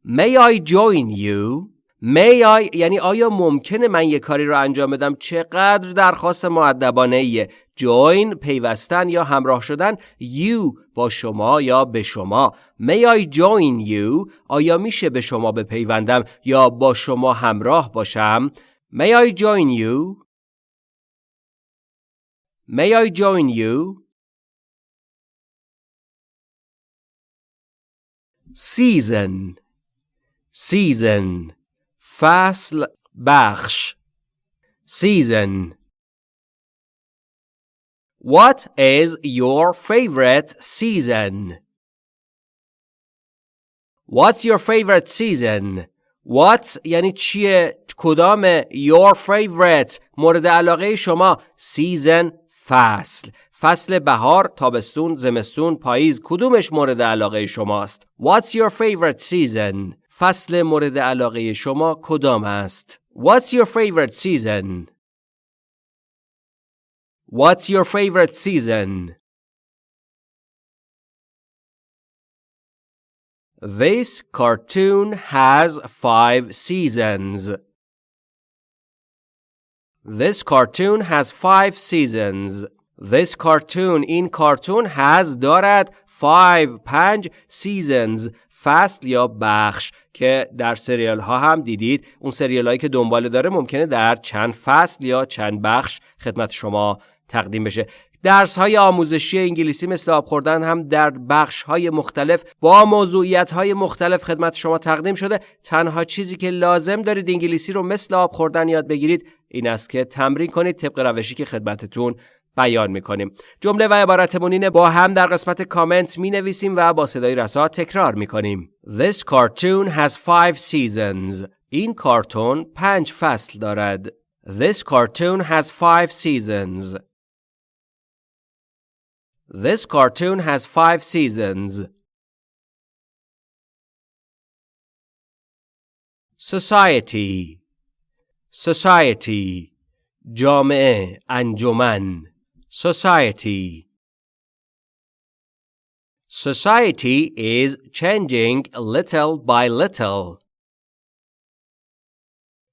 May I join you? May I یعنی آیا ممکنه من یه کاری رو انجام بدم چقدر درخواست معدبانه ایه join پیوستن یا همراه شدن you با شما یا به شما. May I join you? آیا میشه به شما بپیوندم یا با شما همراه باشم؟ May I join you? May I join you? Season. Season. فصل بخش. Season. What is your favorite season? What's your favorite season? What یعنی چیه؟ کدام your favorite مورد علاقه شما season فصل فصل بهار، تابستون، زمستون، پاییز کدومش مورد علاقه شماست؟ What's your favorite season? فصل مورد علاقه شما کدام است؟ What's your favorite season? What's your favorite season? This cartoon has five seasons. This cartoon has five seasons. This cartoon این کارتون has دارد five پنج seasons فصل یا بخش که در سریال ها هم دیدید اون سریال هایی که دنبال داره ممکنه در چند فصل یا چند بخش خدمت شما تقدیم بشه. درس های آموزشی انگلیسی مثل آب خوردن هم در بخش های مختلف با موضوعیت های مختلف خدمت شما تقدیم شده. تنها چیزی که لازم دارید انگلیسی رو مثل آب خوردن یاد بگیرید این است که تمرین کنید طبق روشی که خدمتتون بیان می‌کنیم. جمله و عبارتمون اینه با هم در قسمت کامنت می نویسیم و با صدای رسا تکرار می‌کنیم. This cartoon has five seasons. این کارتون پنج فصل دارد. This cartoon has five seasons. This cartoon has five seasons. Society Society جامعه انجمن Society Society is changing little by little.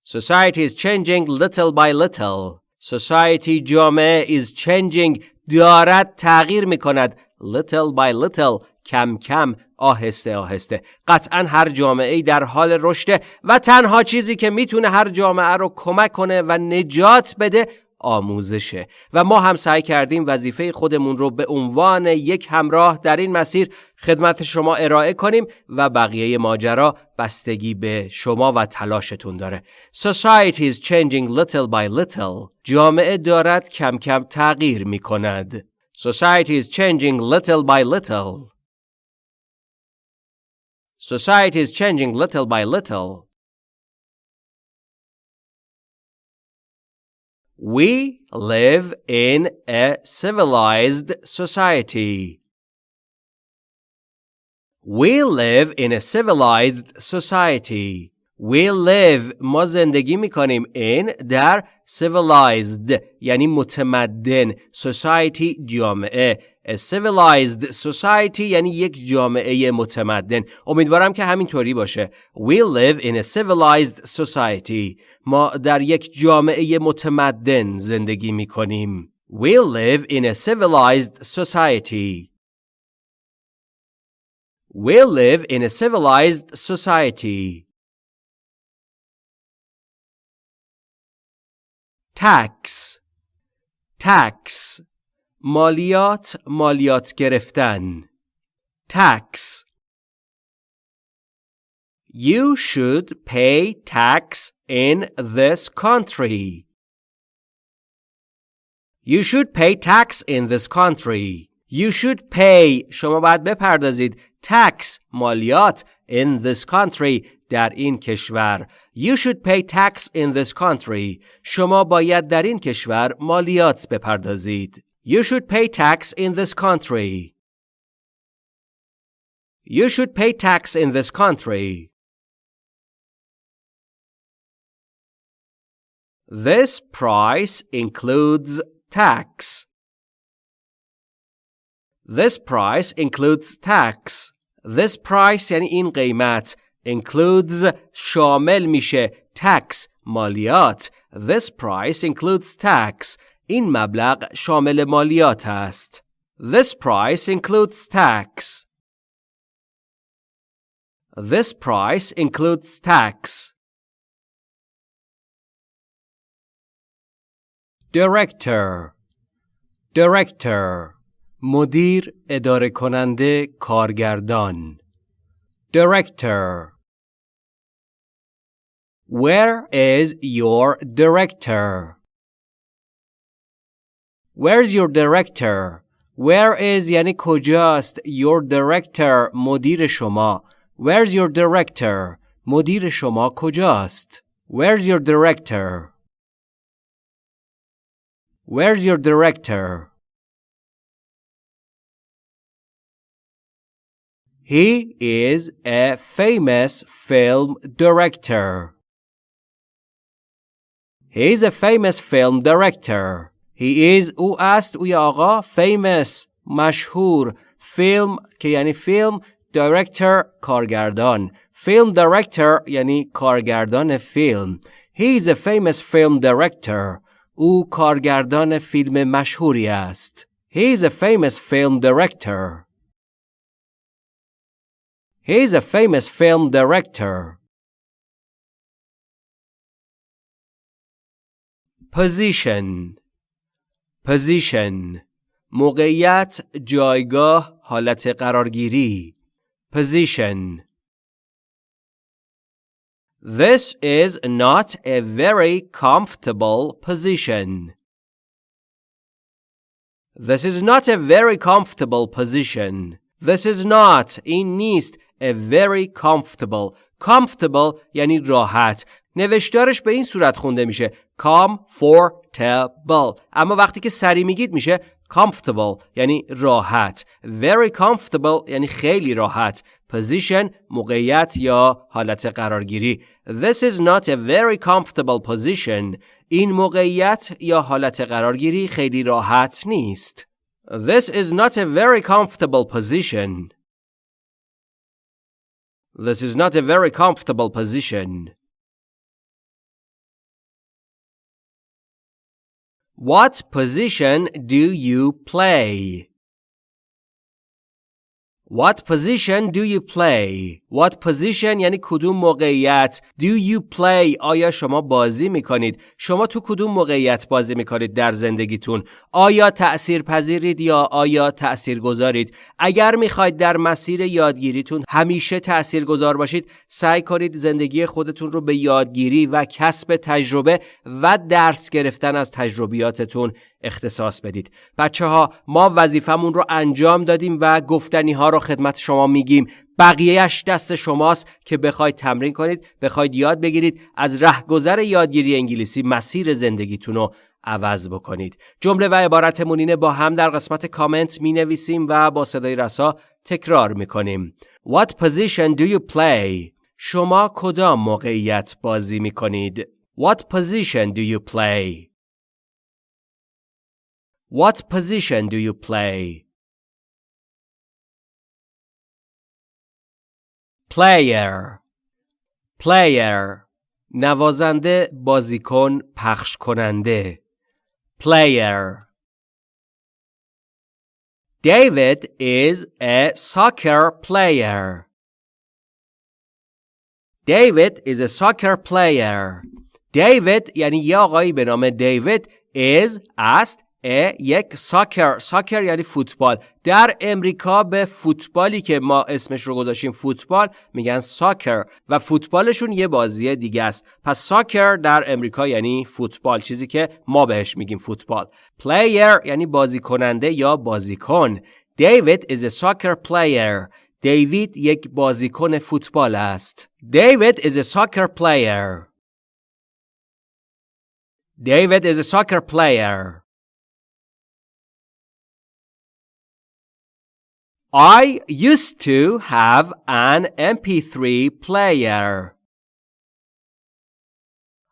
Society is changing little by little. Society جامعه is changing دارد تغییر می کند little by little کم کم آهسته آهسته. قطعا هر جامعه در حال رشده و تنها چیزی که می‌تونه هر جامعه رو کمک کنه و نجات بده آموزشه و ما هم سعی کردیم وظیفه خودمون رو به عنوان یک همراه در این مسیر خدمت شما ارائه کنیم و بقیه ماجرا بستگی به شما و تلاشتون داره. Society is changing little by little. جامعه دارد کم کم تغییر می کند. Society is changing little by little. Society is changing little by little. We live in a civilized society. We live in a civilized society. We live ما زندگی می کنیم in در civilized یعنی متمدن society جامعه A civilized society یعنی یک جامعه متمدن امیدوارم که همینطوری باشه We live in a civilized society ما در یک جامعه متمدن زندگی می کنیم We live in a civilized society We live in a civilized society Tax Tax مالیات مالیات گرفتن tax You should pay tax in this country. You should pay tax in this country. You should pay شما باید بپردازید tax مالیات in this country در این کشور You should pay tax in this country شما باید در این کشور مالیات بپردازید You should pay tax in this country. You should pay tax in this country. This price includes tax. This price includes tax. This price یعنی این قیمت includes شامل میشه tax مالیات. This price includes tax. این مبلغ شامل مالیات است. This price includes tax. This price includes tax. Director Director مدیر اداره کننده کارگردان Director Where is your director? Where's your director? Where is یعنی کجاست Your director مدیر شما Where's your director? مدیر شما کجاست Where's your director? Where's your director? He is a famous film director. He is a famous film director. He is او است او آقا famous مشهور فیلم که یعنی فیلم director کارگردان فیلم director یعنی کارگردان فیلم He is a famous film director او کارگردان فیلم مشهوری است He is a famous film director He is a famous film director Position Position موقعیت جایگاه حالت قرارگیری Position This is not a very comfortable position. This is not a very comfortable position. This is not این نیست a very comfortable. Comfortable یعنی راحت. نوشتارش به این صورت خونده میشه comfortable. اما وقتی که سری میگید میشه comfortable یعنی راحت. Very comfortable یعنی خیلی راحت. Position موقعیت یا حالت قرارگیری. This is not a very comfortable position. این موقعیت یا حالت قرارگیری خیلی راحت نیست. This is not a very comfortable position. This is not a very comfortable position. What position do you play? What position do you play? What position یعنی کدوم موقعیت Do you play آیا شما بازی می‌کنید؟ شما تو کدوم موقعیت بازی می‌کنید در زندگیتون؟ آیا تأثیر پذیرید یا آیا تأثیر گذارید؟ اگر می‌خواید در مسیر یادگیریتون همیشه تأثیر گذار باشید سعی کنید زندگی خودتون رو به یادگیری و کسب تجربه و درس گرفتن از تجربیاتتون اختصاص بدید بچه ها ما وظیفمون رو انجام دادیم و گفتنی ها رو خدمت شما میگیم بقیهش دست شماست که بخواید تمرین کنید بخواید یاد بگیرید از رهگذر یادگیری انگلیسی مسیر زندگیتون رو عوض بکنید جمله و عبارتمون اینه با هم در قسمت کامنت می نویسیم و با صدای رسا تکرار می کنیم What position do you play? شما کدام موقعیت بازی می کنید؟ What position do you play? What position do you play? Player Player نوازنده بازیکن پخش کننده Player David is a soccer player. David is a soccer player. David یعنی یه آقایی به نام دیوید is است یک ساکر. ساکر یعنی فوتبال. در امریکا به فوتبالی که ما اسمش رو گذاشتیم فوتبال میگن ساکر و فوتبالشون یه بازی دیگه است. پس ساکر در امریکا یعنی فوتبال چیزی که ما بهش میگیم فوتبال. پلیر یعنی بازی کننده یا بازیکن. دیوید a soccer player. دیوید یک بازیکن فوتبال است. دیوید soccer player. David is a soccer player. I used to have an MP3 player.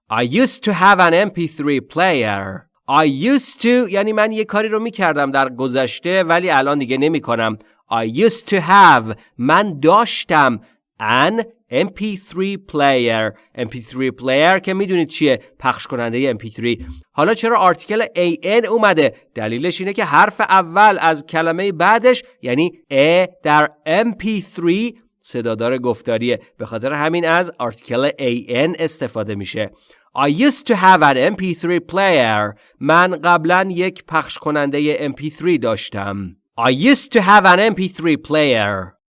I used to have an MP3 player. I used to یعنی من یه کاری رو میکردم در گذشته ولی الان دیگه نمی کنم. I used to have من داشتم an MP3 player. MP3 player که می‌دونید چیه؟ پخش کننده MP3 حالا چرا آرتیکل AN اومده؟ دلیلش اینه که حرف اول از کلمه بعدش یعنی A در MP3 صدادار گفتاریه. به خاطر همین از آرتیکل AN استفاده میشه. I used to have an MP3 player. من قبلا یک پخش کننده MP3 داشتم. I used to have an MP3 player.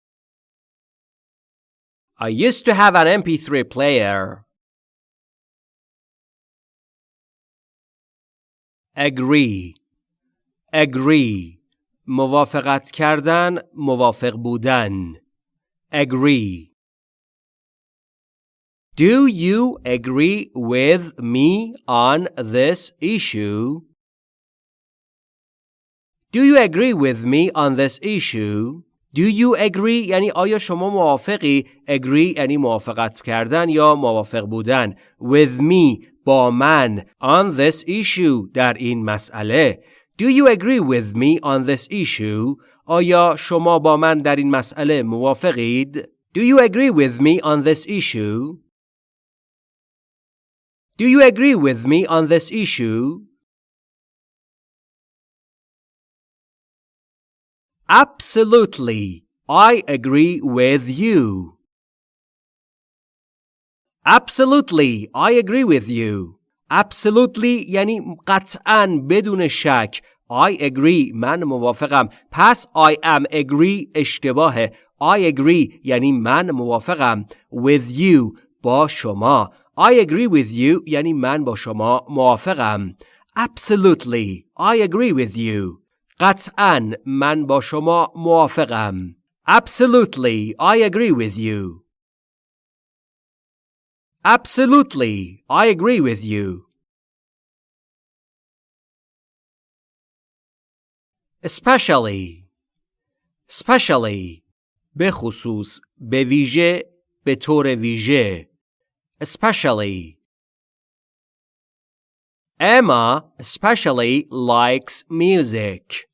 I used to have an MP3 player. Agree Agree موافقت کردن موافق بودن Agree Do you agree with me on this issue? Do you agree with me on this issue? Do you agree یعنی آیا شما موافقی agree یعنی موافقت کردن یا موافق بودن with me با من on this issue در این مسئله Do you agree with me on this issue آیا شما با من در این مسئله موافقید Do you agree with me on this issue Do you agree with me on this issue Absolutely. I agree with you. Absolutely. I agree with you. Absolutely یعنی قطعا بدون شک. I agree من موافقم. پس I am agree اشتباهه. I agree یعنی من موافقم. With you با شما. I agree with you یعنی من با شما موافقم. Absolutely. I agree with you. قطعا من با شما موافقم. Absolutely, I agree with you. Absolutely, I agree with you. Especially Especially به خصوص به ویژه به طور ویژه Especially Emma especially likes music.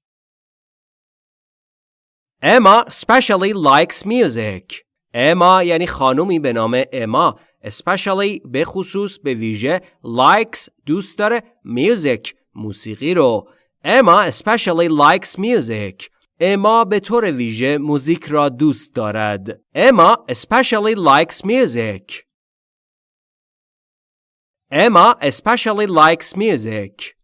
Emma especially likes music. Emma یعنی خانومی به نام اما especially به خصوص به ویژه likes دوست داره music موسیقی رو Emma especially likes music. اما به طور ویژه موزیک را دوست دارد. Emma especially likes music. Emma especially likes music.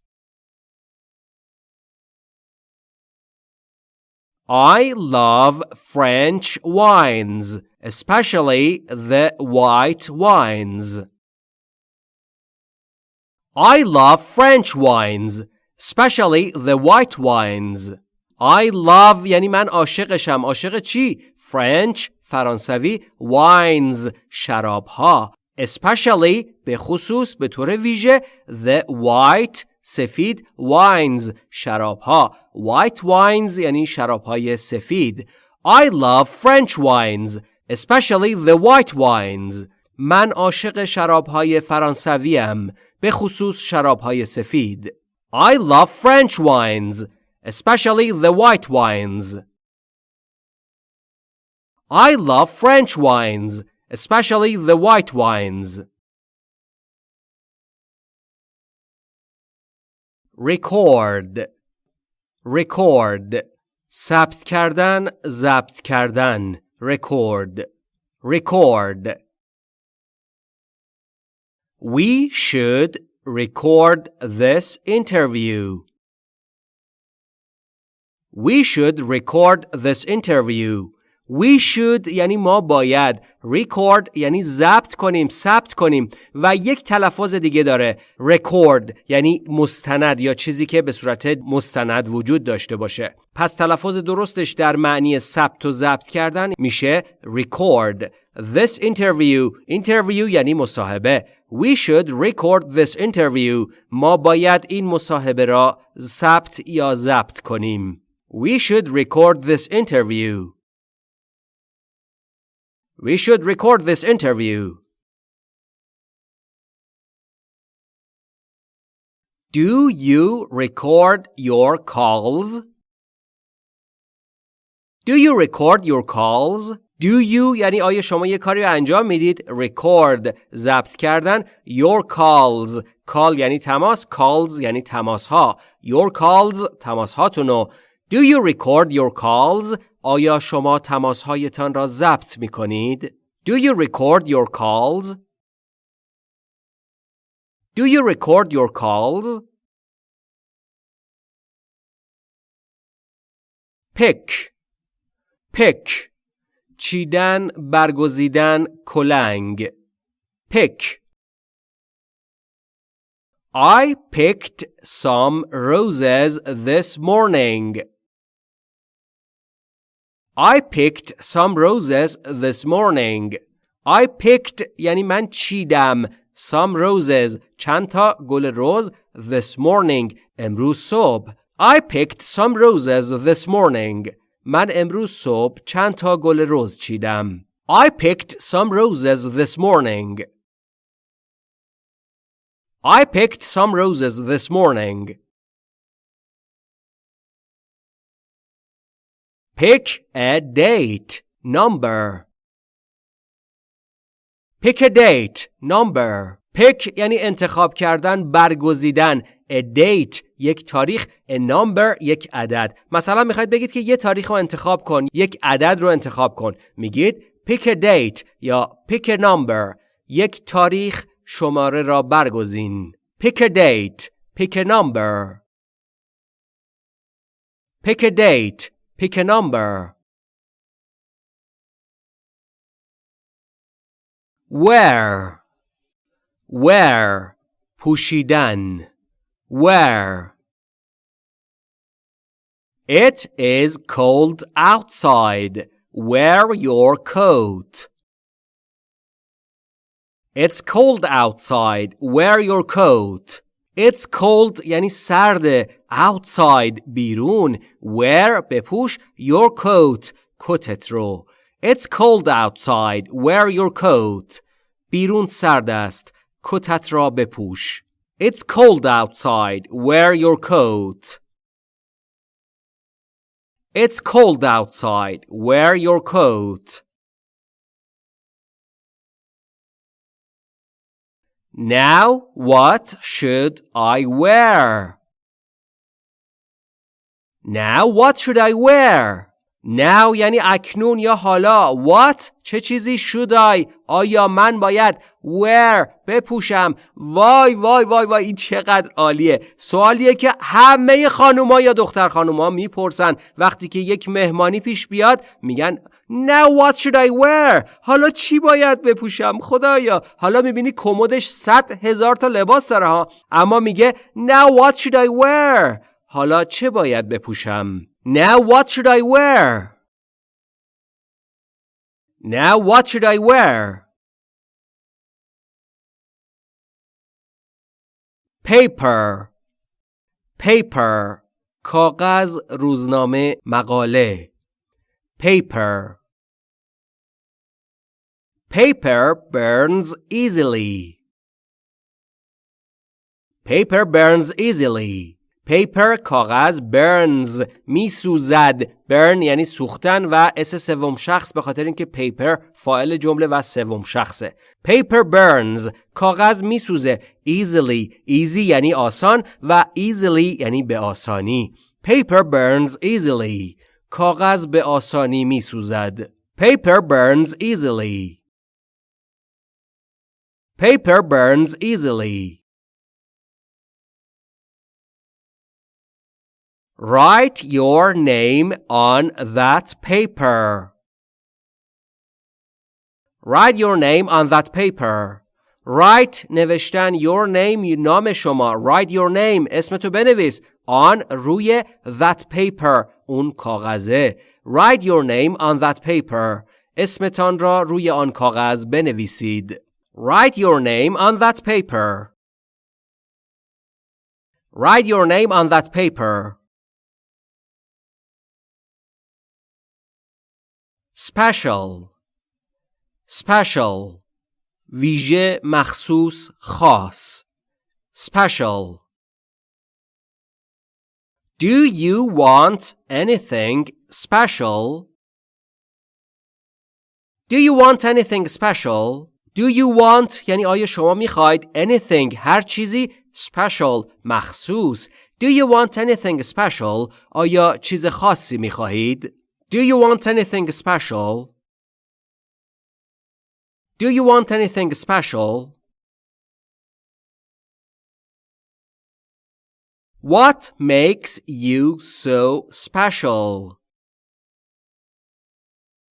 I love French wines, especially the white wines. I love French wines, especially the white wines. I love یعنی من عاشقشم. عاشق چی؟ French فرانسوی wines شراب ها. especially به خصوص به طور ویژه the white سفید wines شراب ها white wines یعنی شراب های سفید I love French wines especially the white wines من عاشق شراب های فرانسوی ام به خصوص شراب های سفید I love French wines especially the white wines I love French wines especially the white wines. record record ثبت کردن ضبط کردن record record We should record this interview. We should record this interview. We should یعنی ما باید record یعنی ضبط کنیم ثبت کنیم و یک تلفظ دیگه داره. record یعنی مستند یا چیزی که به صورت مستند وجود داشته باشه. پس تلفظ درستش در معنی ثبت و ضبط کردن میشه record. This interview interview یعنی مصاحبه. We should record this interview. ما باید این مصاحبه را ثبت یا ضبط کنیم. We should record this interview. We should record this interview. Do you record your calls? Do you record your calls? Do you یعنی آیا شما یه کاری رو انجام میدید record ضبط کردن your calls call یعنی تماس calls یعنی تماس ها your calls تماس هاتونو Do you record your calls آیا شما تماسهایتان را ضبط می کنید؟ Do you record your calls? Do you record your calls? pick pick چیدن برگزیدن کلنگ pick I picked some roses this morning. I picked some roses this morning. I picked یعنی من چیدم some roses چند تا گل رز this morning امروز صبح I picked some roses this morning. من امروز صبح چند تا گل رز چیدم. I picked some roses this morning. I picked some roses this morning. Pick a date, number. Pick a date, number. Pick یعنی انتخاب کردن، برگزیدن. A date. یک تاریخ. A number. یک عدد. مثلا می‌خواید بگید که یه تاریخ رو انتخاب کن. یک عدد رو انتخاب کن. میگید pick a date یا pick a number. یک تاریخ شماره را برگزین. Pick a date. Pick a number. Pick a date. Pick a number. Where? Where? Pushidan. Where? It is cold outside. Wear your coat. It's cold outside. Wear your coat. It's cold یعنی سرده. Outside بیرون. Wear بپوش your coat. کتت رو. It's cold outside. Wear your coat. بیرون سرد است. کتت را بپوش. It's cold outside. Wear your coat. It's cold outside. Wear your coat. Now, what should I wear? Now, what should I wear? Now یعنی اکنون یا حالا. What? چه چیزی should I? آیا من باید wear بپوشم؟ وای وای وای وای این چقدر عالیه. سوالیه که همه خانوما یا دختر خانوما می‌پرسن. وقتی که یک مهمانی پیش بیاد میگن Now what should I wear? حالا چی باید بپوشم؟ خدایا حالا می‌بینی کمدش صد هزار تا لباس داره ها. اما میگه Now what should I wear حالا چه باید بپوشم؟ Now what should I wear? Now what should I wear? Paper. Paper. کاغذ روزنامه مقاله. Paper. Paper burns easily. Paper burns easily. پیپر کاغذ برنز میسوزد. burn یعنی سوختن و s سوم شخص به خاطر اینکه paper فاعل جمله و سوم شخصه. paper burns کاغذ میسوزه. Easily. Easy یعنی آسان و easily یعنی به آسانی. paper burns easily. کاغذ به آسانی میسوزد paper burns easily paper burns easily Write your name on that paper. Write your name on that paper. Write نوشتن your name نام شما. Write your name اسمتو بنویس. On روی that paper اون کاغذه. Write your name on that paper. اسمتان را روی آن کاغذ بنویسید. Write your name on that paper. Write your name on that paper. special special ویژه مخصوص خاص special Do you want anything special? Do you want anything special? Do you want یعنی آیا شما میخواید anything هر چیزی special مخصوص Do you want anything special? آیا چیز خاصی میخواهید؟ Do you want anything special? Do you want anything special? What makes you so special?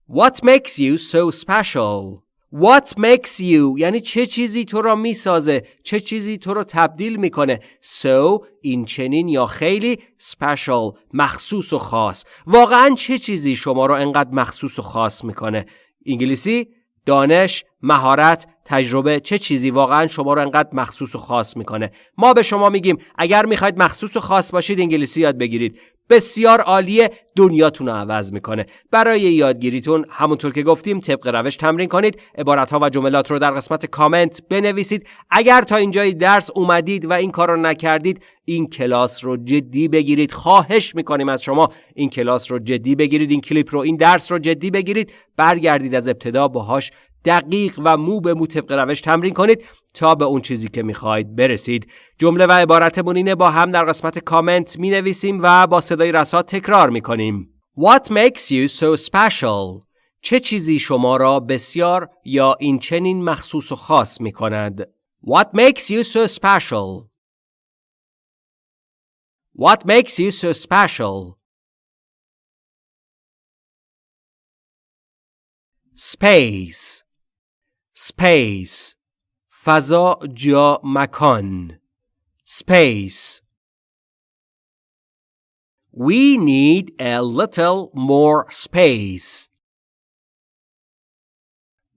What makes you so special? What makes you? یعنی چه چیزی تو را می‌سازه؟ چه چیزی تو را تبدیل می‌کنه؟ So این چنین یا خیلی special مخصوص و خاص. واقعا چه چیزی شما را انقدر مخصوص و خاص می‌کنه؟ انگلیسی؟ دانش، مهارت، تجربه چه چیزی واقعا شما رو انقدر مخصوص و خاص می‌کنه. ما به شما میگیم اگر می‌خواید مخصوص و خاص باشید انگلیسی یاد بگیرید. بسیار عالیه دنیاتون رو عوض می‌کنه. برای یادگیریتون همونطور که گفتیم طبق روش تمرین کنید. عبارت ها و جملات رو در قسمت کامنت بنویسید. اگر تا اینجای درس اومدید و این کار رو نکردید این کلاس رو جدی بگیرید. خواهش می‌کنیم از شما این کلاس رو جدی بگیرید. این کلیپ رو این درس رو جدی بگیرید. برگردید از ابتدا باهاش دقیق و مو به مو طبق روش تمرین کنید تا به اون چیزی که می‌خواید برسید جمله و عبارتمون اینه با هم در قسمت کامنت می نویسیم و با صدای رسا تکرار می کنیم What makes you so special? چه چیزی شما را بسیار یا این چنین مخصوص و خاص می کند؟ What makes you so special? What makes you so special? Space Space فضا جا مکان Space We need a little more space.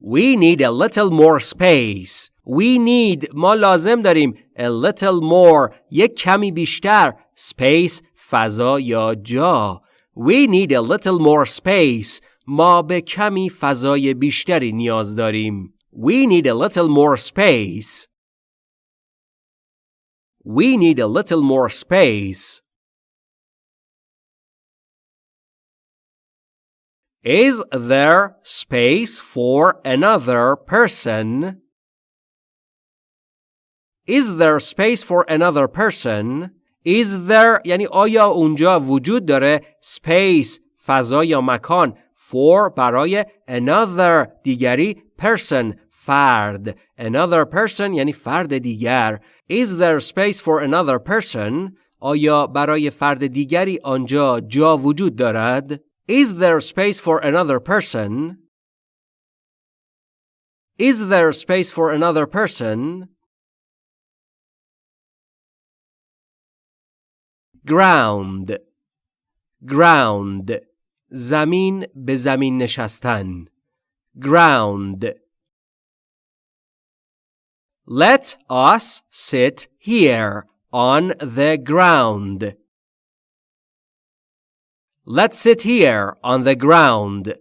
We need a little more space. We need ما لازم داریم a little more یک کمی بیشتر space فضا یا جا We need a little more space ما به کمی فضای بیشتری نیاز داریم We need a little more space We need a little more space Is there space for another person? Is there space for another person? Is there یعنی آیا اونجا وجود داره space فضا یا مکان for برای another دیگری person فرد another person یعنی فرد دیگر Is there space for another person آیا برای فرد دیگری آنجا جا وجود دارد Is there space for another person? Is there space for another person? Ground Ground زمین به زمین نشستن Ground Let us sit here on the ground. Let's sit here on the ground.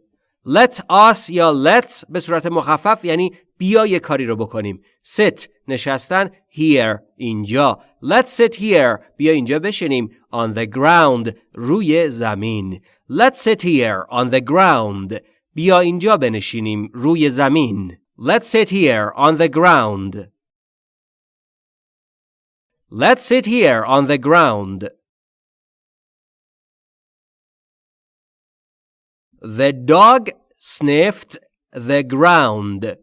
Let us یا let به صورت مخفف یعنی بیا یه کاری رو بکنیم. Sit نشستن here اینجا. Let's sit here بیا اینجا بشینیم on the ground روی زمین. Let's sit here on the ground بیا اینجا بنشینیم روی زمین. Let's sit here on the ground. Let's sit here on the ground. The dog sniffed the ground.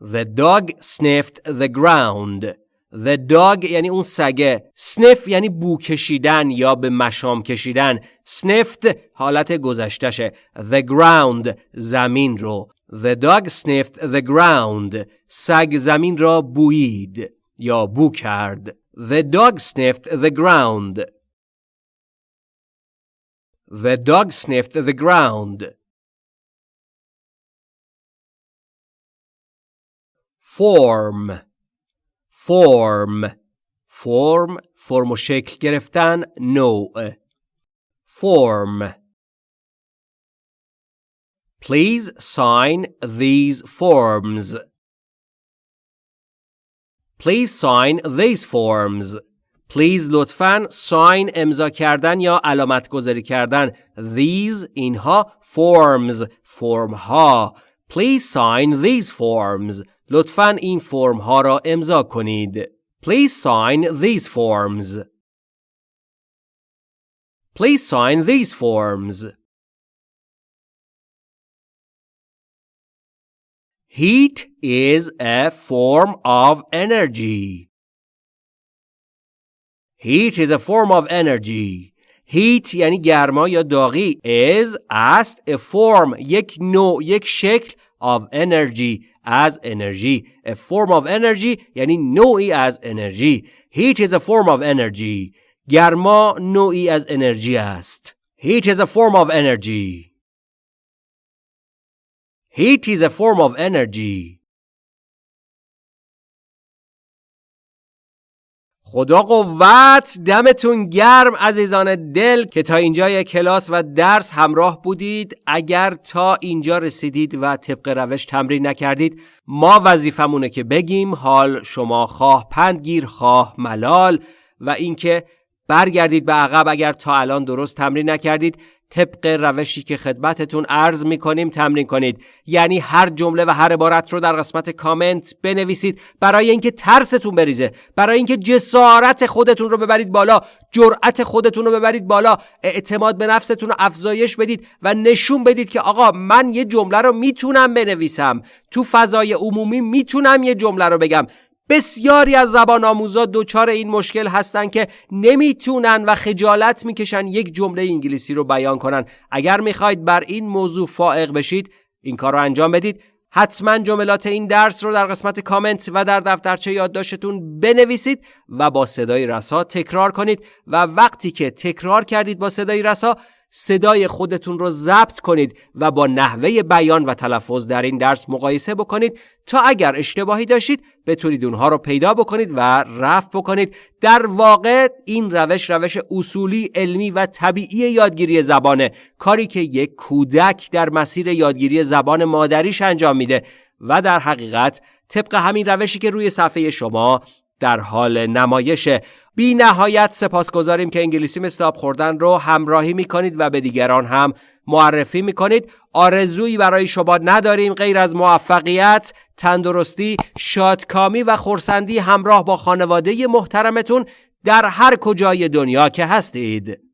The dog sniffed the ground. The dog یعنی اون سگه. Sniff یعنی بو کشیدن یا به مشام کشیدن. Sniffed حالت گذشتشه. The ground زمین رو. The dog sniffed the ground. سگ زمین را بویید یا بو کرد. The dog sniffed the ground. The dog sniffed the ground. Form Form Form فرم و شکل گرفتن نوع Form Please sign these forms. Please sign these forms. Please لطفاً sign امضا کردن یا علامت گذاری کردن these اینها forms فرم ها Please sign these forms لطفاً این فرم ها را امضا کنید Please sign these forms Please sign these forms Heat is a form of energy. Heat is a form of energy. Heat یعنی گرما یا داغی is است a form یک نوع یک شکل of energy از انرژی a form of energy یعنی نوعی از انرژی Heat is a form of energy گرما نوعی از انرژی است Heat is a form of energy Heat is a form of energy. خدا قوت دمتون گرم عزیزان دل که تا اینجای کلاس و درس همراه بودید اگر تا اینجا رسیدید و طبق روش تمرین نکردید ما وظیفمونه که بگیم حال شما خواه پندگیر خواه ملال و اینکه برگردید به عقب اگر تا الان درست تمرین نکردید طبق روشی که خدمتتون عرض می کنیم تمرین کنید. یعنی هر جمله و هر عبارت رو در قسمت کامنت بنویسید برای اینکه ترستون بریزه برای اینکه جسارت خودتون رو ببرید بالا جرأت خودتون رو ببرید بالا اعتماد به نفستون رو افزایش بدید و نشون بدید که آقا من یه جمله رو می‌تونم بنویسم. تو فضای عمومی می‌تونم یه جمله رو بگم. بسیاری از زبان آموزا دچار این مشکل هستن که نمی‌تونن و خجالت می‌کشن یک جمله انگلیسی رو بیان کنن. اگر می‌خواید بر این موضوع فائق بشید این کار رو انجام بدید. حتما جملات این درس رو در قسمت کامنت و در دفترچه یادداشتتون بنویسید و با صدای رسا تکرار کنید. و وقتی که تکرار کردید با صدای رسا صدای خودتون رو ضبط کنید و با نحوه بیان و تلفظ در این درس مقایسه بکنید تا اگر اشتباهی داشتید بتونید اونها رو پیدا بکنید و رفع بکنید. در واقع این روش روش اصولی علمی و طبیعی یادگیری زبانه. کاری که یک کودک در مسیر یادگیری زبان مادریش انجام میده و در حقیقت طبق همین روشی که روی صفحه شما در حال نمایشه. بی نهایت سپاسگزاریم که انگلیسی آب خوردن رو همراهی می کنید و به دیگران هم معرفی می کنید آرزویی برای شما نداریم غیر از موفقیت، تندرستی، شادکامی و خورسندی همراه با خانواده محترمتون در هر کجای دنیا که هستید.